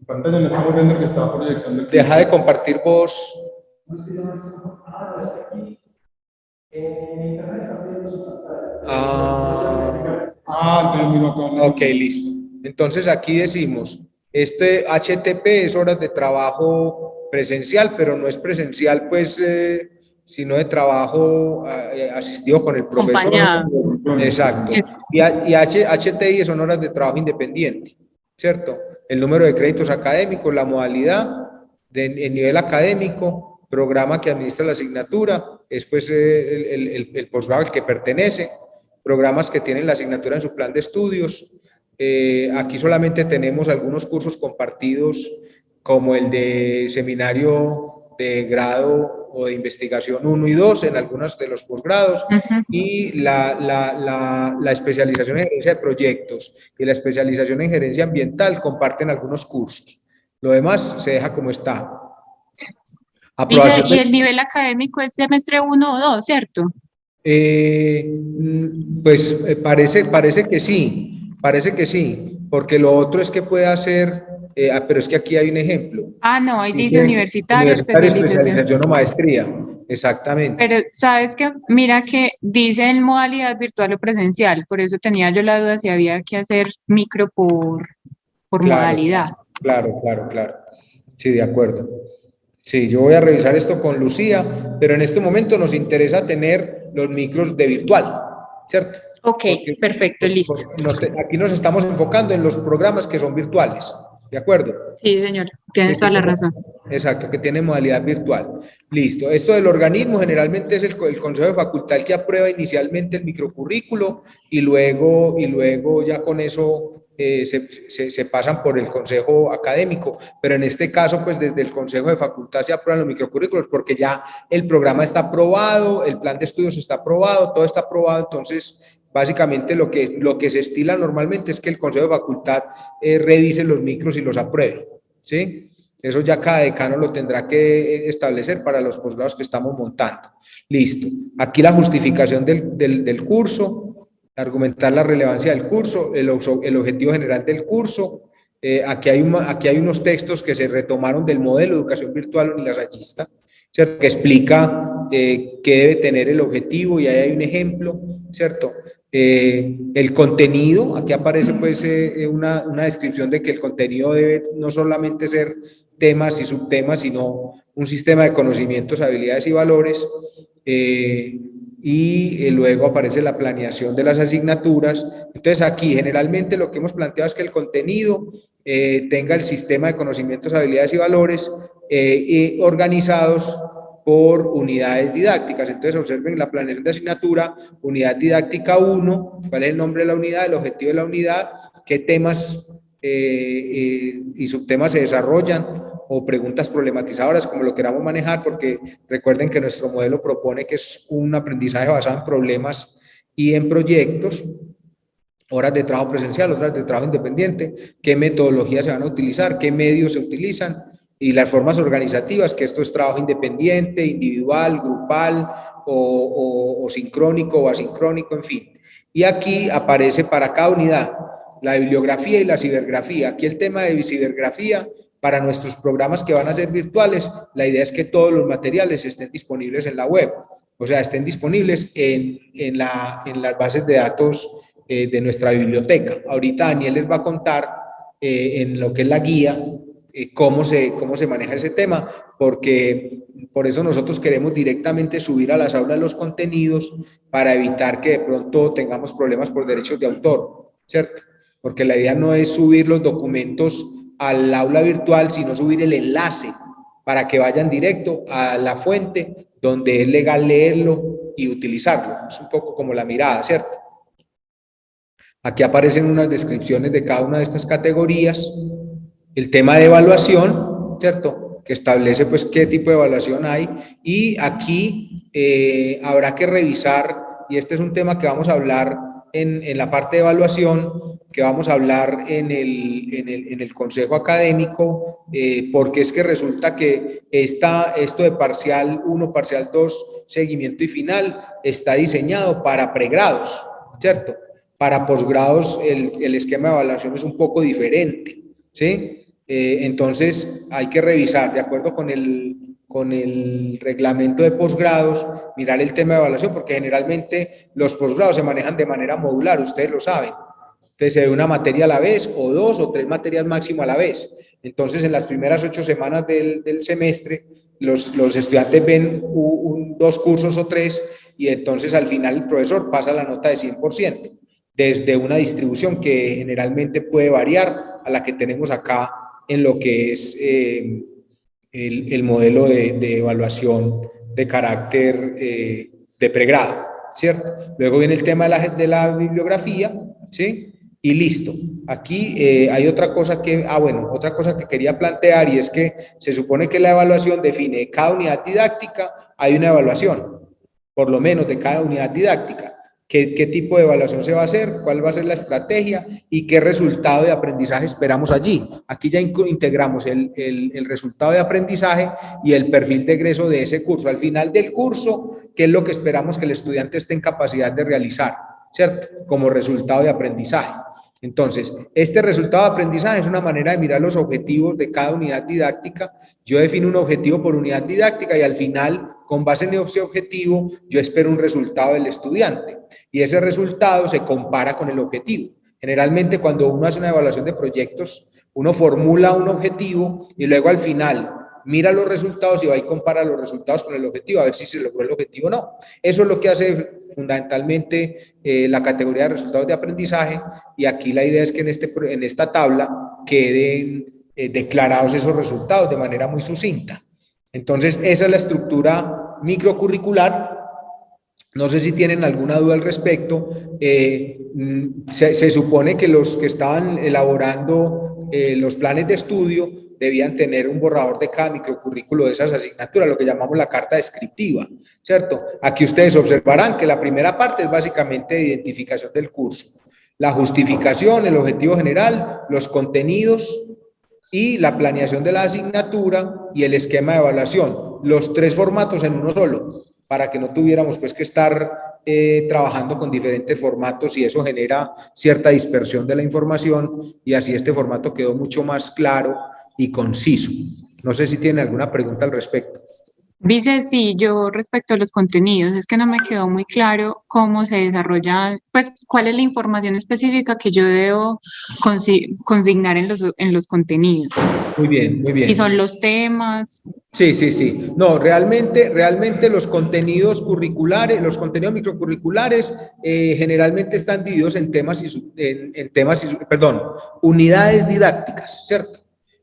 En pantalla no estamos viendo el que estaba proyectando. Deja de compartir vos. Ah, ah ok, listo. Entonces aquí decimos, este HTP es horas de trabajo presencial, pero no es presencial pues eh, sino de trabajo eh, asistido con el profesor. Exacto. Y, y HTI son horas de trabajo independiente, ¿cierto? El número de créditos académicos, la modalidad, de, el nivel académico, programa que administra la asignatura, después eh, el, el, el, posgrado al que pertenece, programas que tienen la asignatura en su plan de estudios. Eh, aquí solamente tenemos algunos cursos compartidos como el de seminario de grado o de investigación 1 y 2 en algunos de los posgrados y la, la, la, la, especialización en gerencia de proyectos y la especialización en gerencia ambiental comparten algunos cursos. Lo demás se deja como está. y, el nivel académico es semestre 1 o 2, ¿cierto? Eh, mm, pues eh, parece, parece que sí, parece que sí, porque lo otro es que puede hacer, eh, ah, pero es que aquí hay un ejemplo. Ah, no, ahí dice, universitario, especialización. especialización o maestría, exactamente. Pero sabes que, mira que dice en modalidad virtual o presencial, por eso tenía yo la duda si había que hacer micro por, por modalidad. Claro, claro, claro. Sí, de acuerdo. Sí, yo voy a revisar esto con Lucía, pero en este momento nos interesa tener los micros de virtual, ¿cierto? Ok, perfecto, listo. aquí nos estamos enfocando en los programas que son virtuales, ¿de acuerdo? Sí, señor, tienes toda la razón. Exacto, que tiene modalidad virtual. Listo. Esto del organismo generalmente es el, el, Consejo de Facultad el que aprueba inicialmente el microcurrículo y luego, y luego ya con eso eh, se, se, pasan por el consejo académico, pero en este caso, pues desde el consejo de facultad se aprueban los microcurrículos porque ya el programa está aprobado, el plan de estudios está aprobado, todo está aprobado, entonces básicamente lo que, lo que se estila normalmente es que el consejo de facultad eh, revise los micros y los apruebe, ¿sí? Eso ya cada decano lo tendrá que establecer para los posgrados que estamos montando. Listo. Aquí la justificación del, del, curso, argumentar la relevancia del curso, el, el objetivo general del curso. Eh, aquí, hay aquí hay unos textos que se retomaron del modelo de educación virtual unilasallista, ¿cierto? que explica eh, qué debe tener el objetivo y ahí hay un ejemplo, ¿cierto? Eh, el contenido, aquí aparece pues una, una, descripción de que el contenido debe no solamente ser temas y subtemas, sino un sistema de conocimientos, habilidades y valores. Eh, y eh, luego aparece la planeación de las asignaturas. Entonces aquí generalmente lo que hemos planteado es que el contenido eh, tenga el sistema de conocimientos, habilidades y valores eh, organizados por unidades didácticas. Entonces observen la planeación de asignatura, unidad didáctica 1, cuál es el nombre de la unidad, el objetivo de la unidad, qué temas y subtemas se desarrollan, o preguntas problematizadoras, como lo queramos manejar, porque recuerden que nuestro modelo propone que es un aprendizaje basado en problemas y en proyectos, horas de trabajo presencial, horas de trabajo independiente, qué metodologías se van a utilizar, qué medios se utilizan y las formas organizativas, que esto es trabajo independiente, individual, grupal o, o sincrónico o asincrónico, en fin. Y aquí aparece para cada unidad la bibliografía y la cibergrafía. Aquí el tema de cibergrafía para nuestros programas que van a ser virtuales, la idea es que todos los materiales estén disponibles en la web, o sea, estén disponibles en, en, la, en las bases de datos eh, de nuestra biblioteca. Ahorita Daniel les va a contar eh, en lo que es la guía cómo, se, cómo se maneja ese tema, porque por eso nosotros queremos directamente subir a las aulas los contenidos para evitar que de pronto tengamos problemas por derechos de autor, ¿cierto? Porque la idea no es subir los documentos al aula virtual, sino subir el enlace para que vayan directo a la fuente donde es legal leerlo y utilizarlo. Es un poco como la mirada, ¿cierto? Aquí aparecen unas descripciones de cada una de estas categorías. El tema de evaluación, ¿cierto? Que establece pues qué tipo de evaluación hay. Y aquí eh, habrá que revisar, y este es un tema que vamos a hablar en, en la parte de evaluación, que vamos a hablar en el, en el, en el Consejo Académico, eh, porque es que resulta que esta, esto de parcial 1, parcial 2, seguimiento y final, está diseñado para pregrados, ¿cierto? Para posgrados el, el esquema de evaluación es un poco diferente, ¿sí? Eh, entonces hay que revisar, de acuerdo con el, con el reglamento de posgrados, mirar el tema de evaluación, porque generalmente los posgrados se manejan de manera modular, ustedes lo saben. Entonces se ve una materia a la vez o dos o tres materias máximo a la vez. Entonces en las primeras ocho semanas del, del semestre los, los estudiantes ven dos cursos o tres y entonces al final el profesor pasa la nota de 100% desde una distribución que generalmente puede variar a la que tenemos acá en lo que es eh, el, el, modelo de, de, evaluación de carácter eh, de pregrado, ¿cierto? Luego viene el tema de la, de la bibliografía, ¿sí? Y listo. Aquí eh, hay otra cosa que, ah bueno, otra cosa que quería plantear y es que se supone que la evaluación define cada unidad didáctica, hay una evaluación, por lo menos de cada unidad didáctica. ¿Qué, qué tipo de evaluación se va a hacer? ¿Cuál va a ser la estrategia? ¿Y qué resultado de aprendizaje esperamos allí? Aquí ya integramos el, el, el resultado de aprendizaje y el perfil de egreso de ese curso. Al final del curso, ¿qué es lo que esperamos que el estudiante esté en capacidad de realizar? ¿Cierto? Como resultado de aprendizaje. Entonces, este resultado de aprendizaje es una manera de mirar los objetivos de cada unidad didáctica. Yo defino un objetivo por unidad didáctica y al final, con base en ese objetivo, yo espero un resultado del estudiante. Y ese resultado se compara con el objetivo. Generalmente, cuando uno hace una evaluación de proyectos, uno formula un objetivo y luego al final mira los resultados y va y compara los resultados con el objetivo, a ver si se logró el objetivo o no. Eso es lo que hace fundamentalmente eh, la categoría de resultados de aprendizaje y aquí la idea es que en, este, en esta tabla queden eh, declarados esos resultados de manera muy sucinta. Entonces, esa es la estructura microcurricular. No sé si tienen alguna duda al respecto. Eh, mm, se, supone que los que estaban elaborando los planes de estudio debían tener un borrador de cada microcurrículo de esas asignaturas, lo que llamamos la carta descriptiva, ¿cierto? Aquí ustedes observarán que la primera parte es básicamente de identificación del curso, la justificación, el objetivo general, los contenidos y la planeación de la asignatura y el esquema de evaluación, los tres formatos en uno solo, para que no tuviéramos pues que estar eh, trabajando con diferentes formatos y eso genera cierta dispersión de la información y así este formato quedó mucho más claro y conciso. No sé si tiene alguna pregunta al respecto. Dice, sí, yo respecto a los contenidos, es que no me quedó muy claro cómo se desarrolla, pues cuál es la información específica que yo debo consignar en los, en los contenidos. Muy bien, muy bien. Y son los temas. Sí, sí, sí. No, realmente, realmente los contenidos curriculares, los contenidos microcurriculares eh, generalmente están divididos en temas y, en, en temas y, perdón, unidades didácticas, ¿cierto?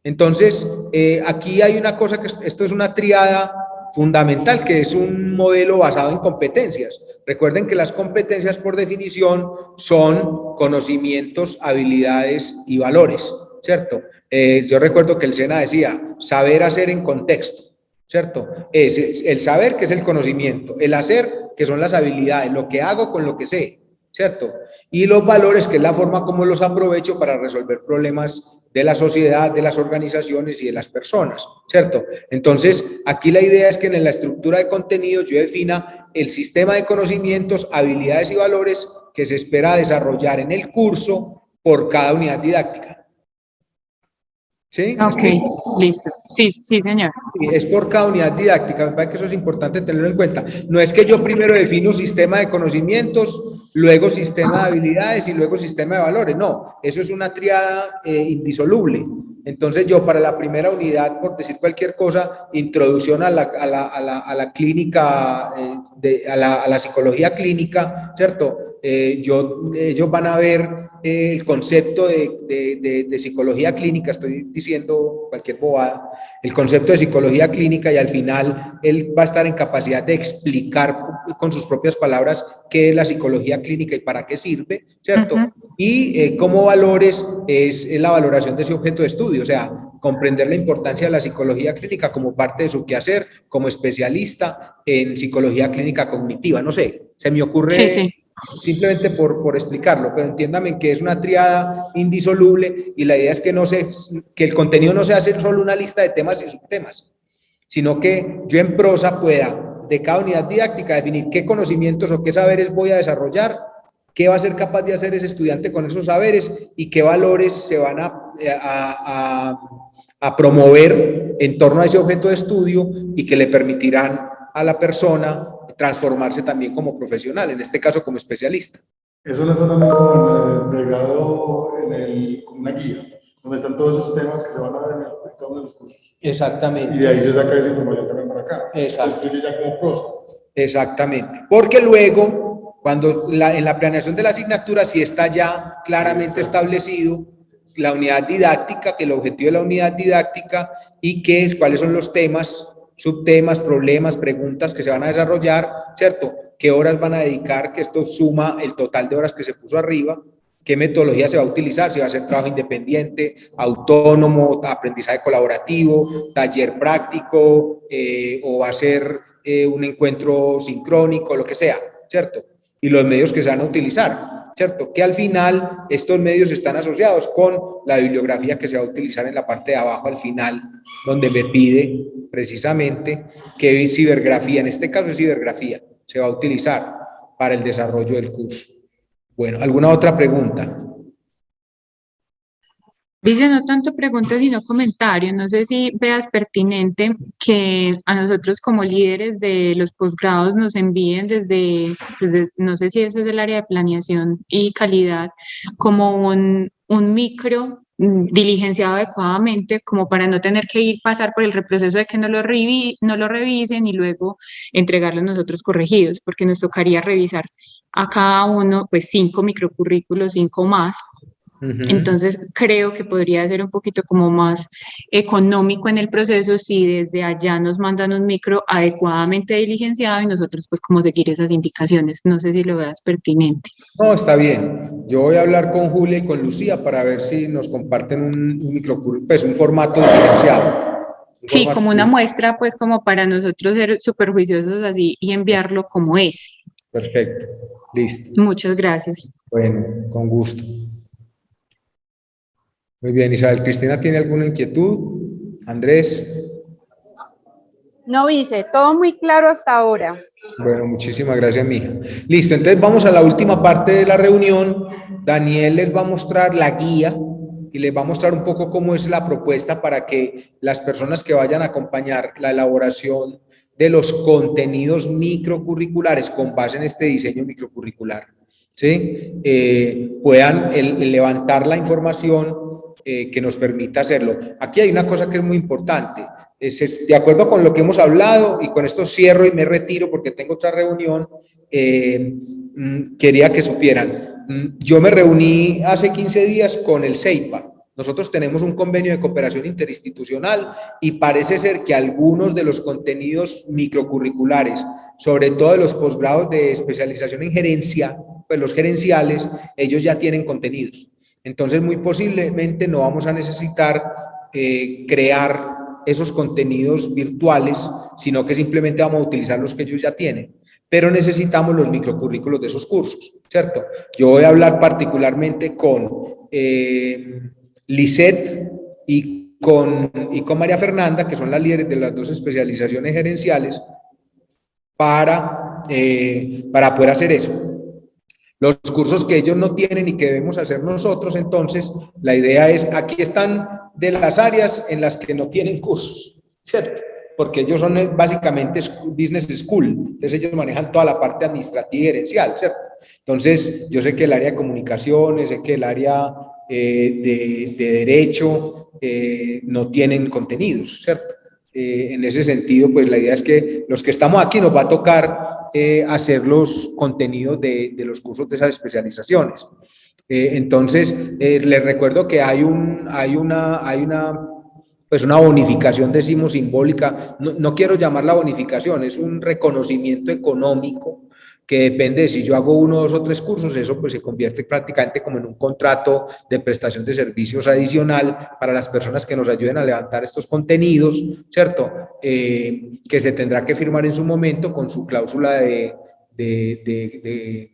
Entonces, eh, aquí hay una cosa que esto es una triada fundamental, que es un modelo basado en competencias. Recuerden que las competencias por definición son conocimientos, habilidades y valores, ¿cierto? Eh, yo recuerdo que el SENA decía, saber hacer en contexto, ¿cierto? Es el saber, que es el conocimiento, el hacer, que son las habilidades, lo que hago con lo que sé, ¿cierto? Y los valores, que es la forma como los aprovecho para resolver problemas de la sociedad, de las organizaciones y de las personas, ¿cierto? Entonces, aquí la idea es que en la estructura de contenidos yo defina el sistema de conocimientos, habilidades y valores que se espera desarrollar en el curso por cada unidad didáctica. ¿Sí? Ok, listo. Sí, sí, señor. Es por cada unidad didáctica, me parece que eso es importante tenerlo en cuenta. No es que yo primero defino un sistema de conocimientos, luego sistema de habilidades y luego sistema de valores. No, eso es una triada eh, indisoluble. Entonces yo para la primera unidad, por decir cualquier cosa, introducción a la, a la, a la, a la clínica, eh, de, a, la, psicología clínica, ¿cierto? Eh, yo, ellos van a ver el concepto de, de, de, psicología clínica, estoy diciendo cualquier bobada, el concepto de psicología clínica y al final él va a estar en capacidad de explicar con sus propias palabras qué es la psicología clínica y para qué sirve, ¿cierto? Uh -huh. Y eh, como valores es, es la valoración de ese objeto de estudio, o sea, comprender la importancia de la psicología clínica como parte de su quehacer, como especialista en psicología clínica cognitiva, no sé, se me ocurre... Sí, sí simplemente por, por explicarlo, pero entiéndame que es una triada indisoluble y la idea es que, no se, que el contenido no sea solo una lista de temas y subtemas, sino que yo en prosa pueda, de cada unidad didáctica, definir qué conocimientos o qué saberes voy a desarrollar, qué va a ser capaz de hacer ese estudiante con esos saberes y qué valores se van a, a, a promover en torno a ese objeto de estudio y que le permitirán a la persona transformarse también como profesional, en este caso como especialista. Eso no está también como en el pregrado, en el, como una guía. donde están todos esos temas que se van a ver en, cada uno de los cursos. Exactamente. Y de ahí se saca esa información también para acá. Exacto. Ya como prosa. Exactamente. Porque luego, cuando la, en la planeación de la asignatura sí está ya claramente establecido la unidad didáctica, que el objetivo de la unidad didáctica y qué, cuáles son los temas, subtemas, problemas, preguntas que se van a desarrollar, ¿cierto? ¿Qué horas van a dedicar? Que esto suma el total de horas que se puso arriba, qué metodología se va a utilizar, si va a ser trabajo independiente, autónomo, aprendizaje colaborativo, taller práctico, eh, o va a ser eh, un encuentro sincrónico, lo que sea, ¿cierto? Y los medios que se van a utilizar, ¿cierto? Que al final estos medios están asociados con la bibliografía que se va a utilizar en la parte de abajo al final, donde me pide precisamente qué cibergrafía, en este caso es cibergrafía, se va a utilizar para el desarrollo del curso. Bueno, ¿alguna otra pregunta? Dice, no tanto preguntas, sino comentarios. No sé si veas pertinente que a nosotros como líderes de los posgrados nos envíen desde, no sé si ese es el área de planeación y calidad, como un, un micro mm, diligenciado adecuadamente, como para no tener que ir pasar por el reproceso de que no lo, revi no lo revisen y luego entregarlos nosotros corregidos, porque nos tocaría revisar a cada uno, pues cinco microcurrículos, cinco más, entonces, creo que podría ser un poquito como más económico en el proceso si desde allá nos mandan un micro adecuadamente diligenciado y nosotros pues como seguir esas indicaciones. No sé si lo veas pertinente. No, está bien. Yo voy a hablar con Julia y con Lucía para ver si nos comparten un, un micro, pues un formato diferenciado. Un Sí, como una muestra pues como para nosotros ser súper juiciosos así y enviarlo como es. Perfecto. Listo. Muchas gracias. Bueno, con gusto. Muy bien, Isabel Cristina, ¿tiene alguna inquietud? Andrés. No, vice, todo muy claro hasta ahora. Bueno, muchísimas gracias, mija. Listo, entonces vamos a la última parte de la reunión. Daniel les va a mostrar la guía y les va a mostrar un poco cómo es la propuesta para que las personas que vayan a acompañar la elaboración de los contenidos microcurriculares con base en este diseño microcurricular, ¿sí? Eh, puedan el levantar la información eh, que nos permita hacerlo. Aquí hay una cosa que es muy importante. Es, de acuerdo con lo que hemos hablado, y con esto cierro y me retiro porque tengo otra reunión, eh, mm, quería que supieran. mm, Yo me reuní hace 15 días con el CEIPA. Nosotros tenemos un convenio de cooperación interinstitucional y parece ser que algunos de los contenidos microcurriculares, sobre todo de los posgrados de especialización en gerencia, pues los gerenciales, ellos ya tienen contenidos. Entonces, muy posiblemente no vamos a necesitar eh, crear esos contenidos virtuales, sino que simplemente vamos a utilizar los que ellos ya tienen. Pero necesitamos los microcurrículos de esos cursos, ¿cierto? Yo voy a hablar particularmente con eh, Lisette y con, María Fernanda, que son las líderes de las dos especializaciones gerenciales, para, eh, para poder hacer eso. Los cursos que ellos no tienen y que debemos hacer nosotros, entonces, la idea es, aquí están de las áreas en las que no tienen cursos, ¿cierto? Porque ellos son eh, básicamente business school, entonces ellos manejan toda la parte administrativa y gerencial, ¿cierto? Entonces, yo sé que el área de comunicaciones, sé que el área eh, de, de derecho eh, no tienen contenidos, ¿cierto? Eh, en ese sentido, pues la idea es que los que estamos aquí nos va a tocar eh, hacer los contenidos de, de los cursos de esas especializaciones. Eh, entonces, les recuerdo que hay, un, hay, una, hay una, pues una bonificación, decimos, simbólica. No, no quiero llamarla bonificación, es un reconocimiento económico que depende de si yo hago uno, dos o tres cursos, eso pues se convierte prácticamente como en un contrato de prestación de servicios adicional para las personas que nos ayuden a levantar estos contenidos, ¿cierto? Eh, que se tendrá que firmar en su momento con su cláusula de, de, de, de,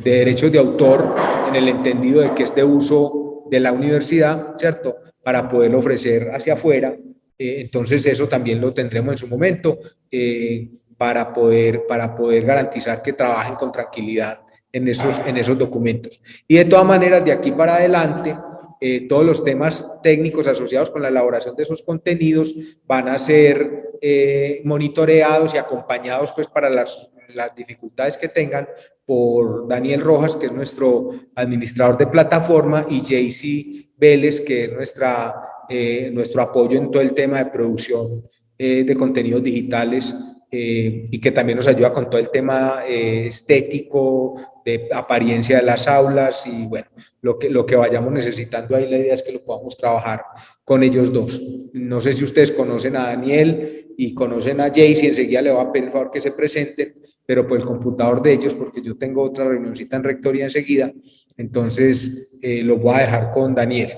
de derechos de autor en el entendido de que es de uso de la universidad, ¿cierto? Para poderlo ofrecer hacia afuera. Eh, entonces eso también lo tendremos en su momento. Eh, para poder, para poder garantizar que trabajen con tranquilidad en esos, en esos documentos. Y de todas maneras, de aquí para adelante, eh, todos los temas técnicos asociados con la elaboración de esos contenidos van a ser eh, monitoreados y acompañados pues para las, las dificultades que tengan por Daniel Rojas, que es nuestro administrador de plataforma, y JC Vélez, que es nuestra, eh, nuestro apoyo en todo el tema de producción de contenidos digitales y que también nos ayuda con todo el tema estético, de apariencia de las aulas y bueno, lo que, lo que vayamos necesitando ahí, la idea es que lo podamos trabajar con ellos dos. No sé si ustedes conocen a Daniel y conocen a Jayce, enseguida le voy a pedir el favor que se presenten, pero por el computador de ellos, porque yo tengo otra reunioncita en rectoría enseguida, entonces eh, lo voy a dejar con Daniel.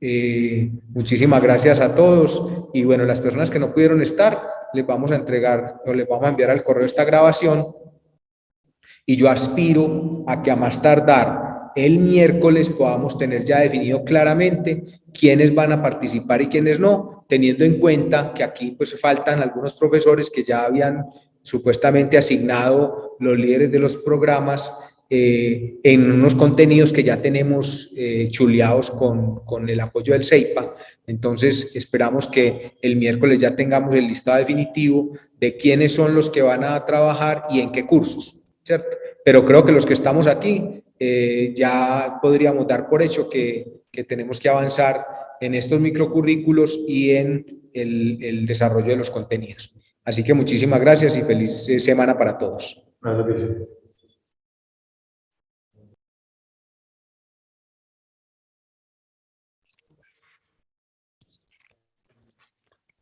Eh, muchísimas gracias a todos y bueno, las personas que no pudieron estar, les vamos a entregar o les vamos a enviar al correo esta grabación. Y yo aspiro a que a más tardar el miércoles podamos tener ya definido claramente quiénes van a participar y quiénes no, teniendo en cuenta que aquí pues faltan algunos profesores que ya habían supuestamente asignado los líderes de los programas eh, en unos contenidos que ya tenemos eh, chuleados con, con, el apoyo del CEIPA. Entonces, esperamos que el miércoles ya tengamos el listado definitivo de quiénes son los que van a trabajar y en qué cursos. ¿cierto? Pero creo que los que estamos aquí eh, ya podríamos dar por hecho que, que, tenemos que avanzar en estos microcurrículos y en el, el, desarrollo de los contenidos. Así que muchísimas gracias y feliz eh, semana para todos. Gracias,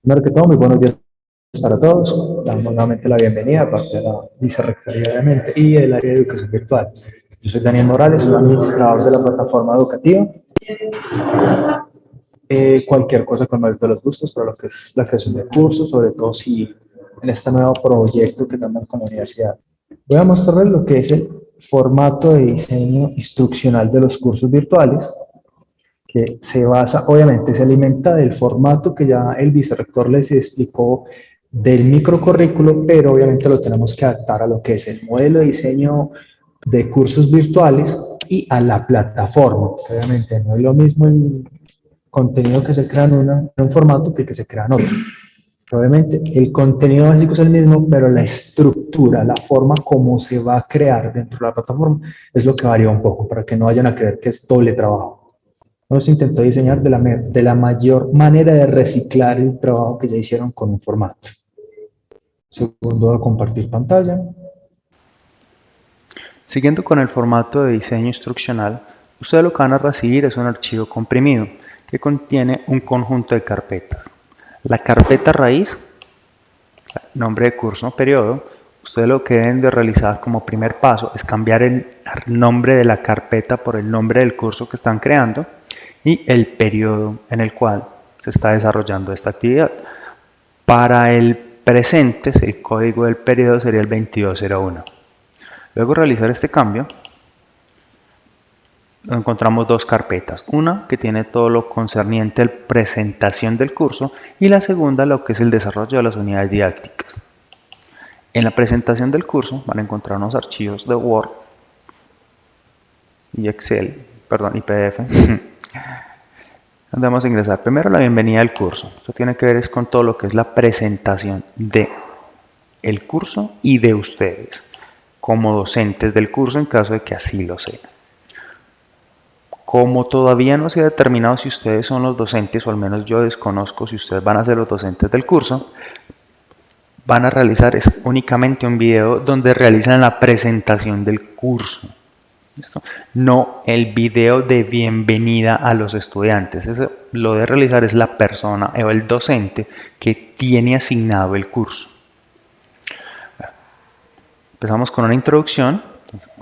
Primero que todo, muy buenos días para todos. Damos nuevamente la bienvenida a parte de la vicerrectoría, obviamente, y el área de educación virtual. Yo soy Daniel Morales, soy administrador de la plataforma educativa. Eh, cualquier cosa con mayor de los gustos para lo que es la creación de cursos, sobre todo si en este nuevo proyecto que tenemos con la universidad. Voy a mostrarles lo que es el formato de diseño instruccional de los cursos virtuales, que se basa, obviamente, se alimenta del formato que ya el vicerrector les explicó del microcurrículo, pero obviamente lo tenemos que adaptar a lo que es el modelo de diseño de cursos virtuales y a la plataforma. Obviamente no es lo mismo el contenido que se crea en, un formato que que se crea en otro. Obviamente el contenido básico es el mismo, pero la estructura, la forma como se va a crear dentro de la plataforma es lo que varía un poco, para que no vayan a creer que es doble trabajo. Nos intentó diseñar de la, de la mayor manera de reciclar el trabajo que ya hicieron con un formato. Segundo, a compartir pantalla. Siguiendo con el formato de diseño instruccional, ustedes lo que van a recibir es un archivo comprimido que contiene un conjunto de carpetas. La carpeta raíz, nombre de curso, periodo, ustedes lo que deben de realizar como primer paso es cambiar el nombre de la carpeta por el nombre del curso que están creando y el periodo en el cual se está desarrollando esta actividad. Para el presentes, el código del periodo sería el 2201. Luego realizar este cambio, encontramos dos carpetas. Una que tiene todo lo concerniente a la presentación del curso y la segunda lo que es el desarrollo de las unidades didácticas. En la presentación del curso van a encontrar unos archivos de Word y Excel, perdón, y PDF. Vamos a ingresar primero la bienvenida al curso. Esto tiene que ver es con todo lo que es la presentación de el curso y de ustedes como docentes del curso en caso de que así lo sean. Como todavía no se ha determinado si ustedes son los docentes, o al menos yo desconozco si ustedes van a ser los docentes del curso, van a realizar es únicamente un video donde realizan la presentación del curso. No el video de bienvenida a los estudiantes. Lo de realizar es la persona o el docente que tiene asignado el curso. Empezamos con una introducción.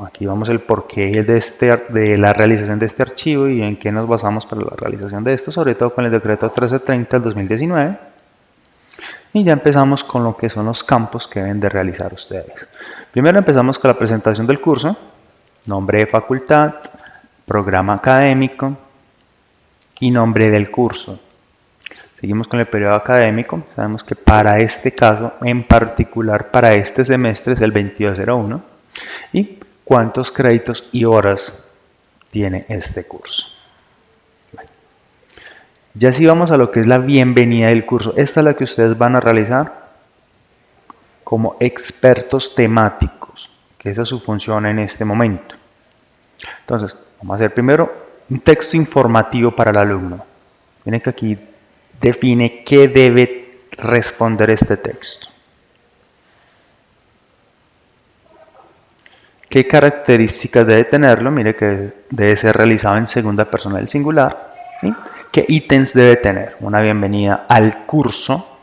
Aquí vamos el porqué de, este, de la realización de este archivo y en qué nos basamos para la realización de esto, sobre todo con el decreto 1330 del 2019. Y ya empezamos con lo que son los campos que deben de realizar ustedes. Primero empezamos con la presentación del curso nombre de facultad, programa académico y nombre del curso. Seguimos con el periodo académico. Sabemos que para este caso, en particular para este semestre, es el 2201. ¿Y cuántos créditos y horas tiene este curso? Ya si vamos a lo que es la bienvenida del curso, esta es la que ustedes van a realizar como expertos temáticos, que esa es su función en este momento. Entonces, vamos a hacer primero un texto informativo para el alumno. Miren que aquí define qué debe responder este texto. ¿Qué características debe tenerlo? Mire que debe ser realizado en segunda persona del singular. ¿Qué ítems debe tener? Una bienvenida al curso,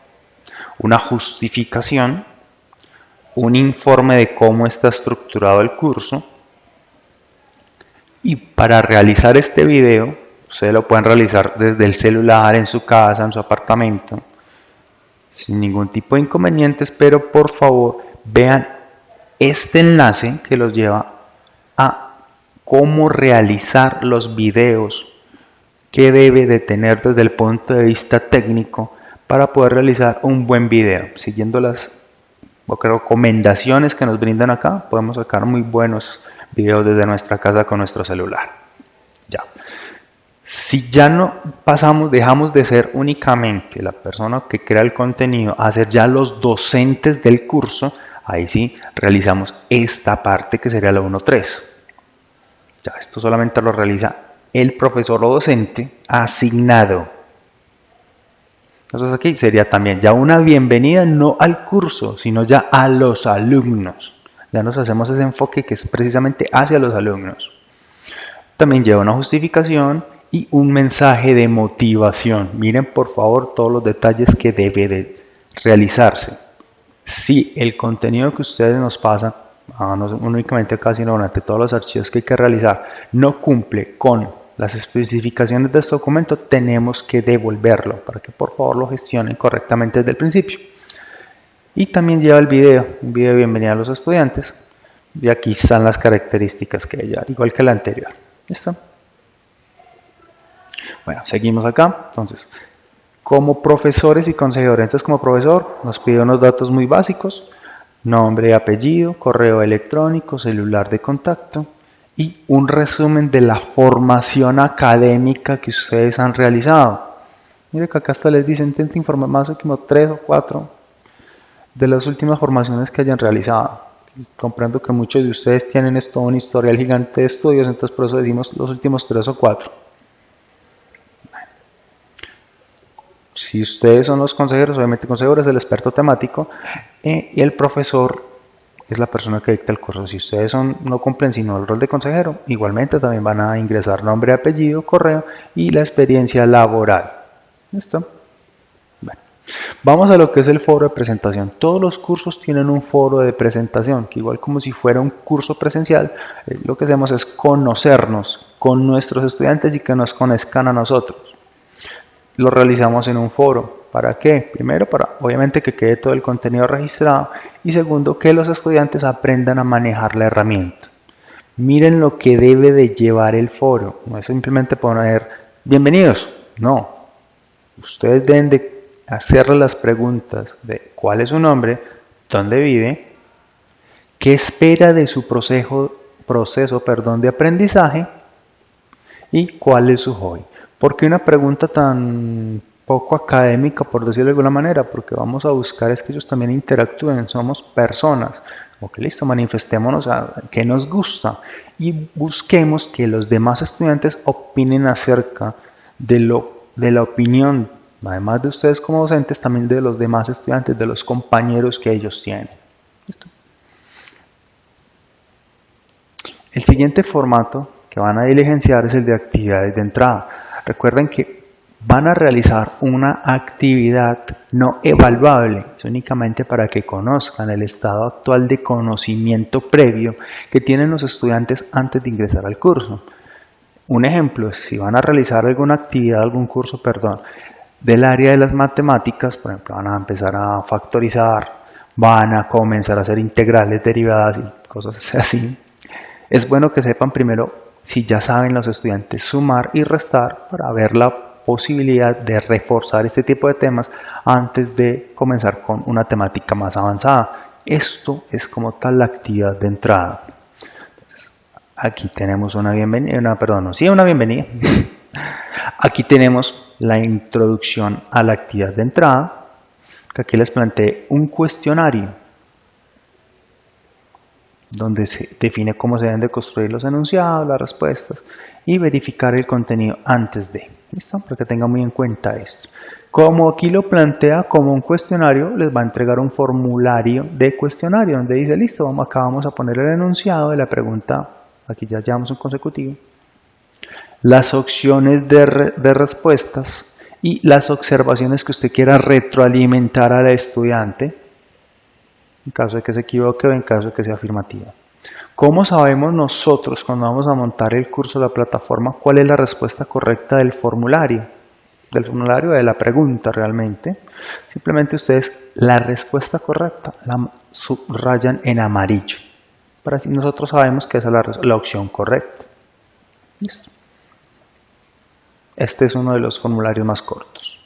una justificación, un informe de cómo está estructurado el curso. Y para realizar este video, ustedes lo pueden realizar desde el celular, en su casa, en su apartamento, sin ningún tipo de inconvenientes, pero por favor vean este enlace que los lleva a cómo realizar los videos que debe de tener desde el punto de vista técnico para poder realizar un buen video. Siguiendo las recomendaciones que nos brindan acá, podemos sacar muy buenos videos desde nuestra casa con nuestro celular. Ya. Si ya no pasamos, dejamos de ser únicamente la persona que crea el contenido, a ser ya los docentes del curso, Ahí sí realizamos esta parte que sería la 1.3. Ya, esto solamente lo realiza el profesor o docente asignado. Entonces aquí sería también ya una bienvenida no al curso, sino ya a los alumnos. Ya nos hacemos ese enfoque que es precisamente hacia los alumnos. También lleva una justificación y un mensaje de motivación. Miren por favor todos los detalles que debe de realizarse si el contenido que ustedes nos pasan, ah, no únicamente acá, sino durante todos los archivos que hay que realizar, no cumple con las especificaciones de este documento, tenemos que devolverlo para que por favor lo gestionen correctamente desde el principio. Y también lleva el video, un video de bienvenida a los estudiantes. Y aquí están las características que ella, igual que la anterior. Bueno, seguimos acá. Entonces, como profesores y consejeros. Entonces, como profesor, nos pide unos datos muy básicos, nombre, apellido, correo electrónico, celular de contacto y un resumen de la formación académica que ustedes han realizado. Mire que acá hasta les dice, intenta informar más o menos tres o cuatro de las últimas formaciones que hayan realizado. Comprendo que muchos de ustedes tienen esto, un historial gigante de estudios, entonces por eso decimos los últimos tres o cuatro. Si ustedes son los consejeros, obviamente el consejero es el experto temático eh, y el profesor es la persona que dicta el curso. Si ustedes son, no cumplen sino el rol de consejero, igualmente también van a ingresar nombre, apellido, correo y la experiencia laboral. ¿Listo? Bueno, vamos a lo que es el foro de presentación. Todos los cursos tienen un foro de presentación, que igual como si fuera un curso presencial, eh, lo que hacemos es conocernos con nuestros estudiantes y que nos conozcan a nosotros lo realizamos en un foro. ¿Para qué? Primero, para obviamente que quede todo el contenido registrado y segundo, que los estudiantes aprendan a manejar la herramienta. Miren lo que debe de llevar el foro. No es simplemente poner bienvenidos. No. Ustedes deben de hacerle las preguntas de cuál es su nombre, dónde vive, qué espera de su proceso, proceso perdón, de aprendizaje y cuál es su hobby. ¿Por qué una pregunta tan poco académica, por decirlo de alguna manera? Porque vamos a buscar es que ellos también interactúen, somos personas. Ok, listo, manifestémonos a qué nos gusta y busquemos que los demás estudiantes opinen acerca de, lo, de la opinión, además de ustedes como docentes, también de los demás estudiantes, de los compañeros que ellos tienen. ¿Listo? El siguiente formato que van a diligenciar es el de actividades de entrada. Recuerden que van a realizar una actividad no evaluable, es únicamente para que conozcan el estado actual de conocimiento previo que tienen los estudiantes antes de ingresar al curso. Un ejemplo, si van a realizar alguna actividad, algún curso, perdón, del área de las matemáticas, por ejemplo, van a empezar a factorizar, van a comenzar a hacer integrales, derivadas y cosas así. Es bueno que sepan primero si ya saben los estudiantes sumar y restar para ver la posibilidad de reforzar este tipo de temas antes de comenzar con una temática más avanzada. Esto es como tal la actividad de entrada. aquí tenemos una bienvenida, una, perdón, sí, una bienvenida. Aquí tenemos la introducción a la actividad de entrada, aquí les planteé un cuestionario donde se define cómo se deben de construir los enunciados, las respuestas y verificar el contenido antes de. ¿Listo? Para que tengan muy en cuenta esto. Como aquí lo plantea como un cuestionario, les va a entregar un formulario de cuestionario donde dice, listo, vamos, acá vamos a poner el enunciado de la pregunta, aquí ya llevamos un consecutivo, las opciones de, de respuestas y las observaciones que usted quiera retroalimentar al estudiante en caso de que se equivoque o en caso de que sea afirmativa. ¿Cómo sabemos nosotros cuando vamos a montar el curso de la plataforma cuál es la respuesta correcta del formulario? Del formulario de la pregunta realmente. Simplemente ustedes la respuesta correcta la subrayan en amarillo. Para así nosotros sabemos que esa es la, opción correcta. Listo. Este es uno de los formularios más cortos.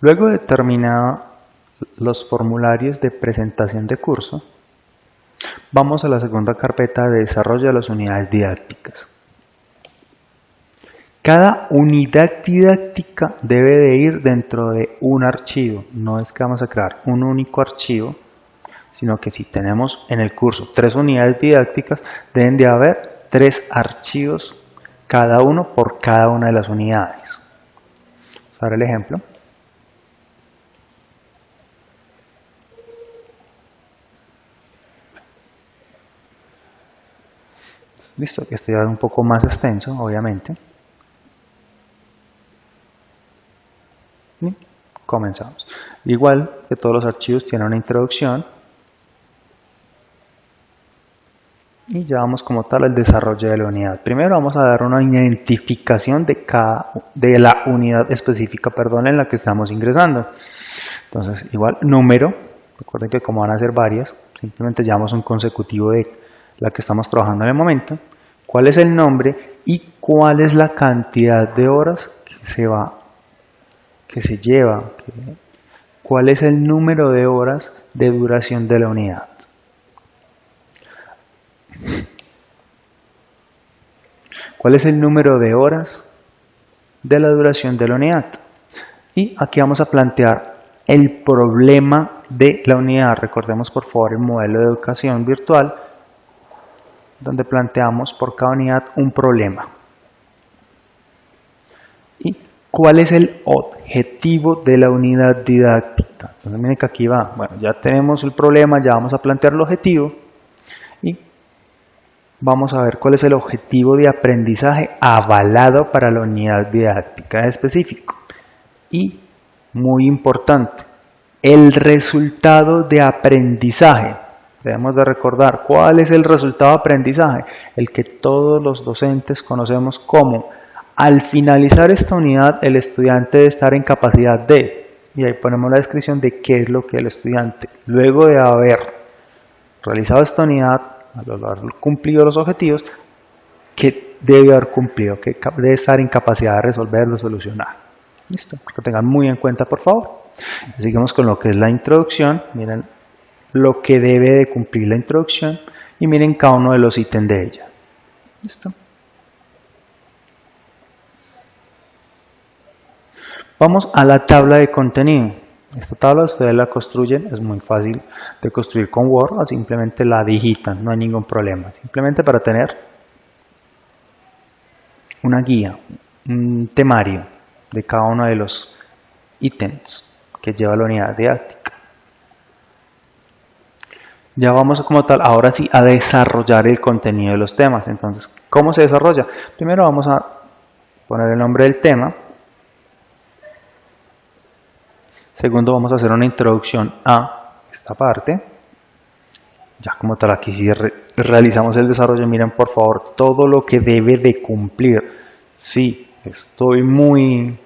Luego de terminada los formularios de presentación de curso, vamos a la segunda carpeta de desarrollo de las unidades didácticas. Cada unidad didáctica debe de ir dentro de un archivo. No es que vamos a crear un único archivo, sino que si tenemos en el curso tres unidades didácticas, deben de haber tres archivos, cada uno por cada una de las unidades. Vamos a ver el ejemplo. Listo, este ya es un poco más extenso, obviamente. Comenzamos. Igual que todos los archivos tienen una introducción. Y ya vamos como tal al desarrollo de la unidad. Primero vamos a dar una identificación de, cada, de la unidad específica perdón, en la que estamos ingresando. Entonces, igual, número. Recuerden que como van a ser varias, simplemente llevamos un consecutivo de la que estamos trabajando en el momento, cuál es el nombre y cuál es la cantidad de horas que se va, que se lleva, cuál es el número de horas de duración de la unidad. ¿Cuál es el número de horas de la duración de la unidad? Y aquí vamos a plantear el problema de la unidad. Recordemos por favor el modelo de educación virtual donde planteamos por cada unidad un problema. ¿Y cuál es el objetivo de la unidad didáctica? Entonces miren que aquí va, bueno, ya tenemos el problema, ya vamos a plantear el objetivo y vamos a ver cuál es el objetivo de aprendizaje avalado para la unidad didáctica específico. Y, muy importante, el resultado de aprendizaje Debemos de recordar cuál es el resultado de aprendizaje, el que todos los docentes conocemos como al finalizar esta unidad el estudiante debe estar en capacidad de, y ahí ponemos la descripción de qué es lo que el estudiante, luego de haber realizado esta unidad, al haber cumplido los objetivos, que debe haber cumplido, que debe estar en capacidad de resolverlo, solucionar. Listo, que tengan muy en cuenta por favor. Seguimos con lo que es la introducción. Miren lo que debe de cumplir la introducción y miren cada uno de los ítems de ella. ¿Listo? Vamos a la tabla de contenido. Esta tabla ustedes la construyen, es muy fácil de construir con Word simplemente la digitan, no hay ningún problema. Simplemente para tener una guía, un temario de cada uno de los ítems que lleva la unidad didáctica ya vamos como tal, ahora sí, a desarrollar el contenido de los temas. Entonces, ¿cómo se desarrolla? Primero vamos a poner el nombre del tema. Segundo, vamos a hacer una introducción a esta parte. Ya como tal, aquí sí realizamos el desarrollo. Miren, por favor, todo lo que debe de cumplir. Sí, estoy muy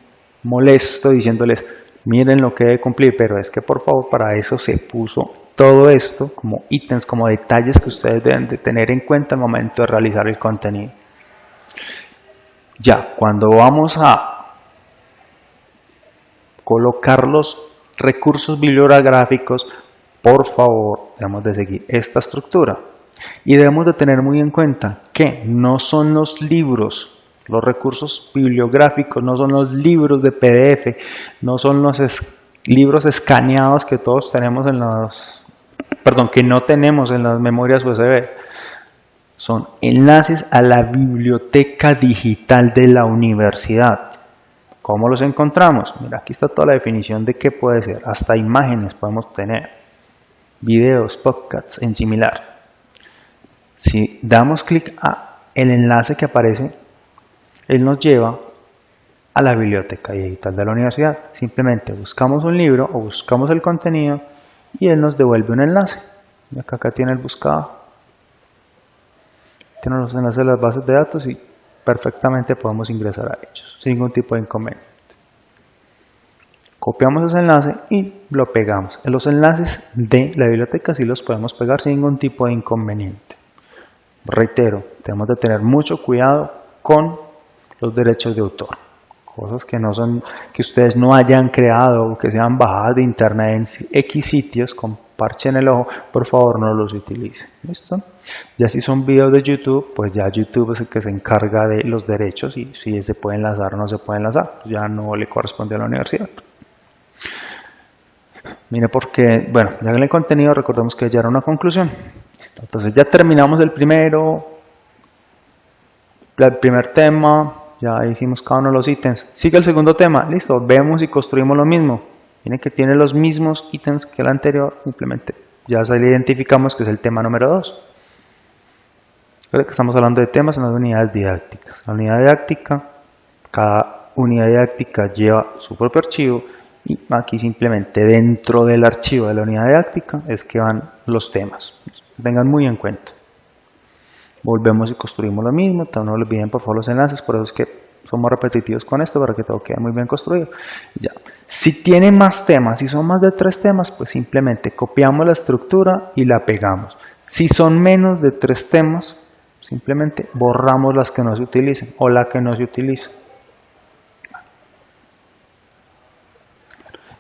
molesto diciéndoles, miren lo que debe cumplir, pero es que por favor para eso se puso todo esto como ítems, como detalles que ustedes deben de tener en cuenta al momento de realizar el contenido. Ya, cuando vamos a colocar los recursos bibliográficos, por favor, debemos de seguir esta estructura. Y debemos de tener muy en cuenta que no son los libros Los recursos bibliográficos no son los libros de PDF, no son los libros escaneados que todos tenemos en los, perdón, que no tenemos en las memorias USB. Son enlaces a la biblioteca digital de la universidad. ¿Cómo los encontramos? Mira, aquí está toda la definición de qué puede ser. Hasta imágenes podemos tener, videos, podcasts en similar. Si damos clic a el enlace que aparece, él nos lleva a la biblioteca digital de la universidad. Simplemente buscamos un libro o buscamos el contenido y él nos devuelve un enlace. Acá, acá tiene el buscado. Tiene los enlaces de las bases de datos y perfectamente podemos ingresar a ellos sin ningún tipo de inconveniente. Copiamos ese enlace y lo pegamos. Los enlaces de la biblioteca sí los podemos pegar sin ningún tipo de inconveniente. Reitero, tenemos que tener mucho cuidado con los derechos de autor. Cosas que no son, que ustedes no hayan creado o que sean bajadas de internet en X sitios con el ojo, por favor no los utilicen. ¿Listo? Ya si son videos de YouTube, pues ya YouTube es el que se encarga de los derechos y si se puede enlazar o no se puede enlazar, pues ya no le corresponde a la universidad. Mire porque, bueno, ya en el contenido recordemos que ya era una conclusión. Entonces ya terminamos el primero, el primer tema, ya hicimos cada uno de los ítems. Sigue el segundo tema, listo, vemos y construimos lo mismo. Tiene que tiene los mismos ítems que el anterior, simplemente ya se identificamos que es el tema número 2. que estamos hablando de temas en las unidades didácticas. La unidad didáctica, cada unidad didáctica lleva su propio archivo y aquí simplemente dentro del archivo de la unidad didáctica es que van los temas. Tengan muy en cuenta. Volvemos y construimos lo mismo, no olviden por favor los enlaces, por eso es que somos repetitivos con esto para que todo quede muy bien construido. Ya. Si tiene más temas, si son más de tres temas, pues simplemente copiamos la estructura y la pegamos. Si son menos de tres temas, simplemente borramos las que no se utilicen o la que no se utiliza.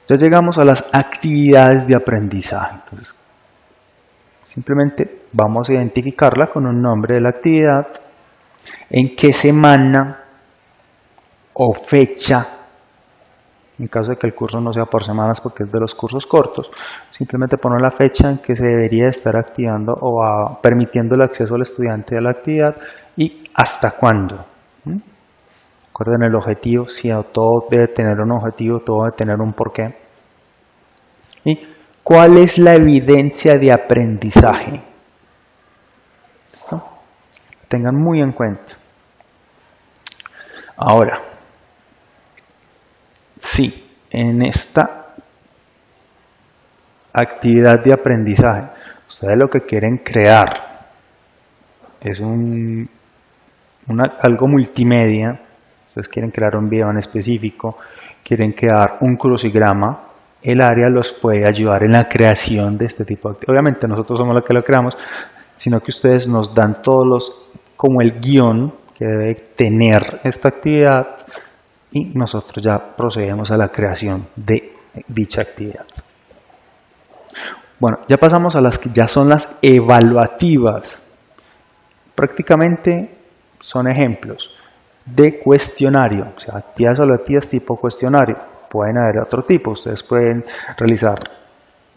Ya llegamos a las actividades de aprendizaje. Entonces, simplemente vamos a identificarla con un nombre de la actividad, en qué semana o fecha, en caso de que el curso no sea por semanas porque es de los cursos cortos, simplemente poner la fecha en que se debería estar activando o permitiendo el acceso al estudiante a la actividad y hasta cuándo. Recuerden el objetivo, si todo debe tener un objetivo, todo debe tener un porqué. ¿Y cuál es la evidencia de aprendizaje? Tengan muy en cuenta. Ahora, si en esta actividad de aprendizaje ustedes lo que quieren crear es un, algo multimedia, ustedes quieren crear un video en específico, quieren crear un crucigrama, el área los puede ayudar en la creación de este tipo de actividad. Obviamente nosotros somos los que lo creamos, sino que ustedes nos dan todos los, como el guion que debe tener esta actividad y nosotros ya procedemos a la creación de dicha actividad. Bueno, ya pasamos a las que ya son las evaluativas. Prácticamente son ejemplos de cuestionario, o sea, actividades evaluativas tipo cuestionario. Pueden haber otro tipo, ustedes pueden realizar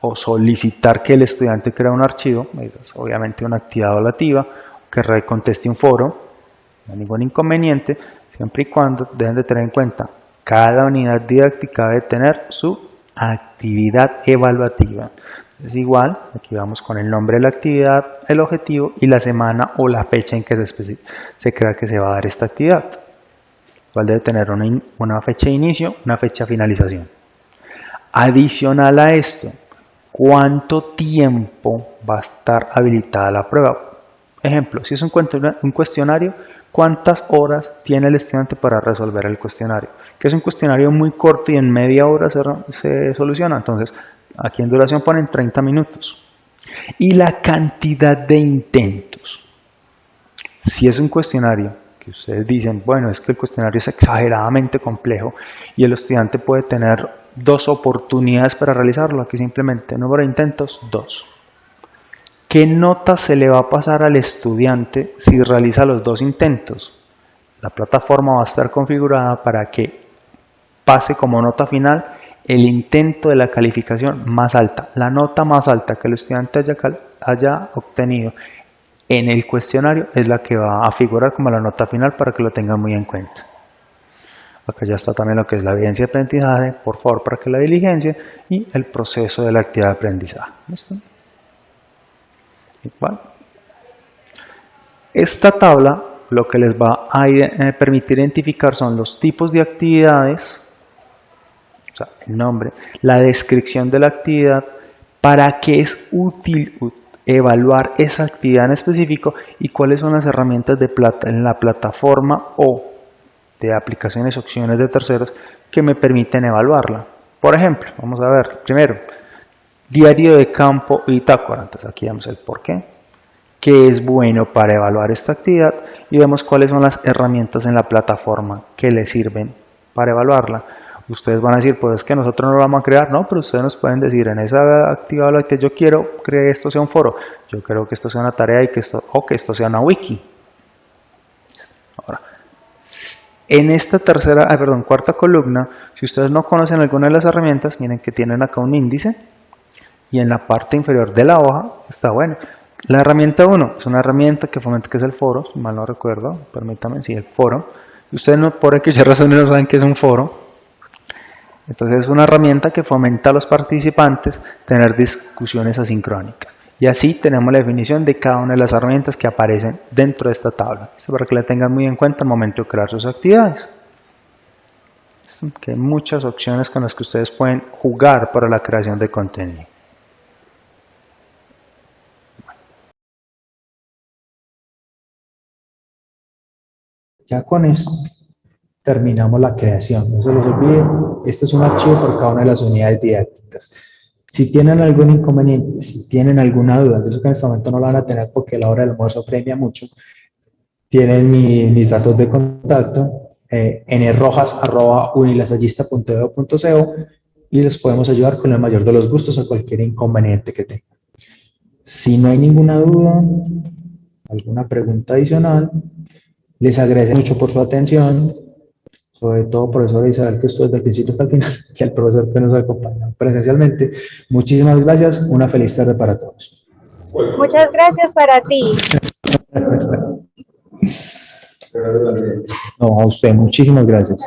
o solicitar que el estudiante crea un archivo, es obviamente una actividad evaluativa, que reconteste un foro, no hay ningún inconveniente, siempre y cuando deben de tener en cuenta cada unidad didáctica debe tener su actividad evaluativa. Es igual, aquí vamos con el nombre de la actividad, el objetivo y la semana o la fecha en que se, se crea que se va a dar esta actividad. Igual debe tener una, una fecha de inicio, una fecha de finalización. Adicional a esto, ¿cuánto tiempo va a estar habilitada la prueba? Ejemplo, si es un cuestionario, ¿cuántas horas tiene el estudiante para resolver el cuestionario? Que es un cuestionario muy corto y en media hora se, soluciona. Entonces, aquí en duración ponen 30 minutos. Y la cantidad de intentos. Si es un cuestionario ustedes dicen, bueno, es que el cuestionario es exageradamente complejo y el estudiante puede tener dos oportunidades para realizarlo, aquí simplemente número de intentos, dos. ¿Qué nota se le va a pasar al estudiante si realiza los dos intentos? la plataforma va a estar configurada para que pase como nota final el intento de la calificación más alta, la nota más alta que el estudiante haya obtenido en el cuestionario es la que va a figurar como la nota final para que lo tengan muy en cuenta. Acá ya está también lo que es la evidencia de aprendizaje, por favor, para que la diligencia y el proceso de la actividad de aprendizaje. ¿Listo? Igual. Esta tabla lo que les va a eh, permitir identificar son los tipos de actividades, o sea, el nombre, la descripción de la actividad, para qué es útil evaluar esa actividad en específico y cuáles son las herramientas de plata en la plataforma o de aplicaciones opciones de terceros que me permiten evaluarla. Por ejemplo, vamos a ver, primero, diario de campo y bitácora. Entonces aquí vemos el por qué, qué es bueno para evaluar esta actividad y vemos cuáles son las herramientas en la plataforma que le sirven para evaluarla. Ustedes van a decir, pues es que nosotros no lo vamos a crear, no, pero ustedes nos pueden decir, en esa actividad que yo quiero que esto sea un foro, yo creo que esto sea una tarea y que esto, o que esto sea una wiki. Ahora, en esta tercera, ah, perdón, cuarta columna, si ustedes no conocen alguna de las herramientas, miren que tienen acá un índice y en la parte inferior de la hoja está bueno. La herramienta 1 es una herramienta que fomenta que es el foro, si mal no recuerdo, permítanme, sí, el foro. Ustedes no, por X razón no saben que es un foro. Entonces es una herramienta que fomenta a los participantes tener discusiones asincrónicas. Y así tenemos la definición de cada una de las herramientas que aparecen dentro de esta tabla. Esto para que la tengan muy en cuenta al momento de crear sus actividades. Que hay muchas opciones con las que ustedes pueden jugar para la creación de contenido. Ya con esto terminamos la creación. No se les olvide, este es un archivo por cada una de las unidades didácticas. Si tienen algún inconveniente, si tienen alguna duda, yo sé que en este momento no la van a tener porque la hora del almuerzo premia mucho, tienen mis datos de contacto eh, nrojas.unilasallista.edu.co y les podemos ayudar con el mayor de los gustos a cualquier inconveniente que tengan. Si no hay ninguna duda, alguna pregunta adicional, les agradezco mucho por su atención sobre todo profesor Isabel, que estuvo desde el principio hasta el final, y al profesor que nos acompaña presencialmente. Muchísimas gracias, una feliz tarde para todos. Muchas gracias para ti. No, a usted, muchísimas gracias.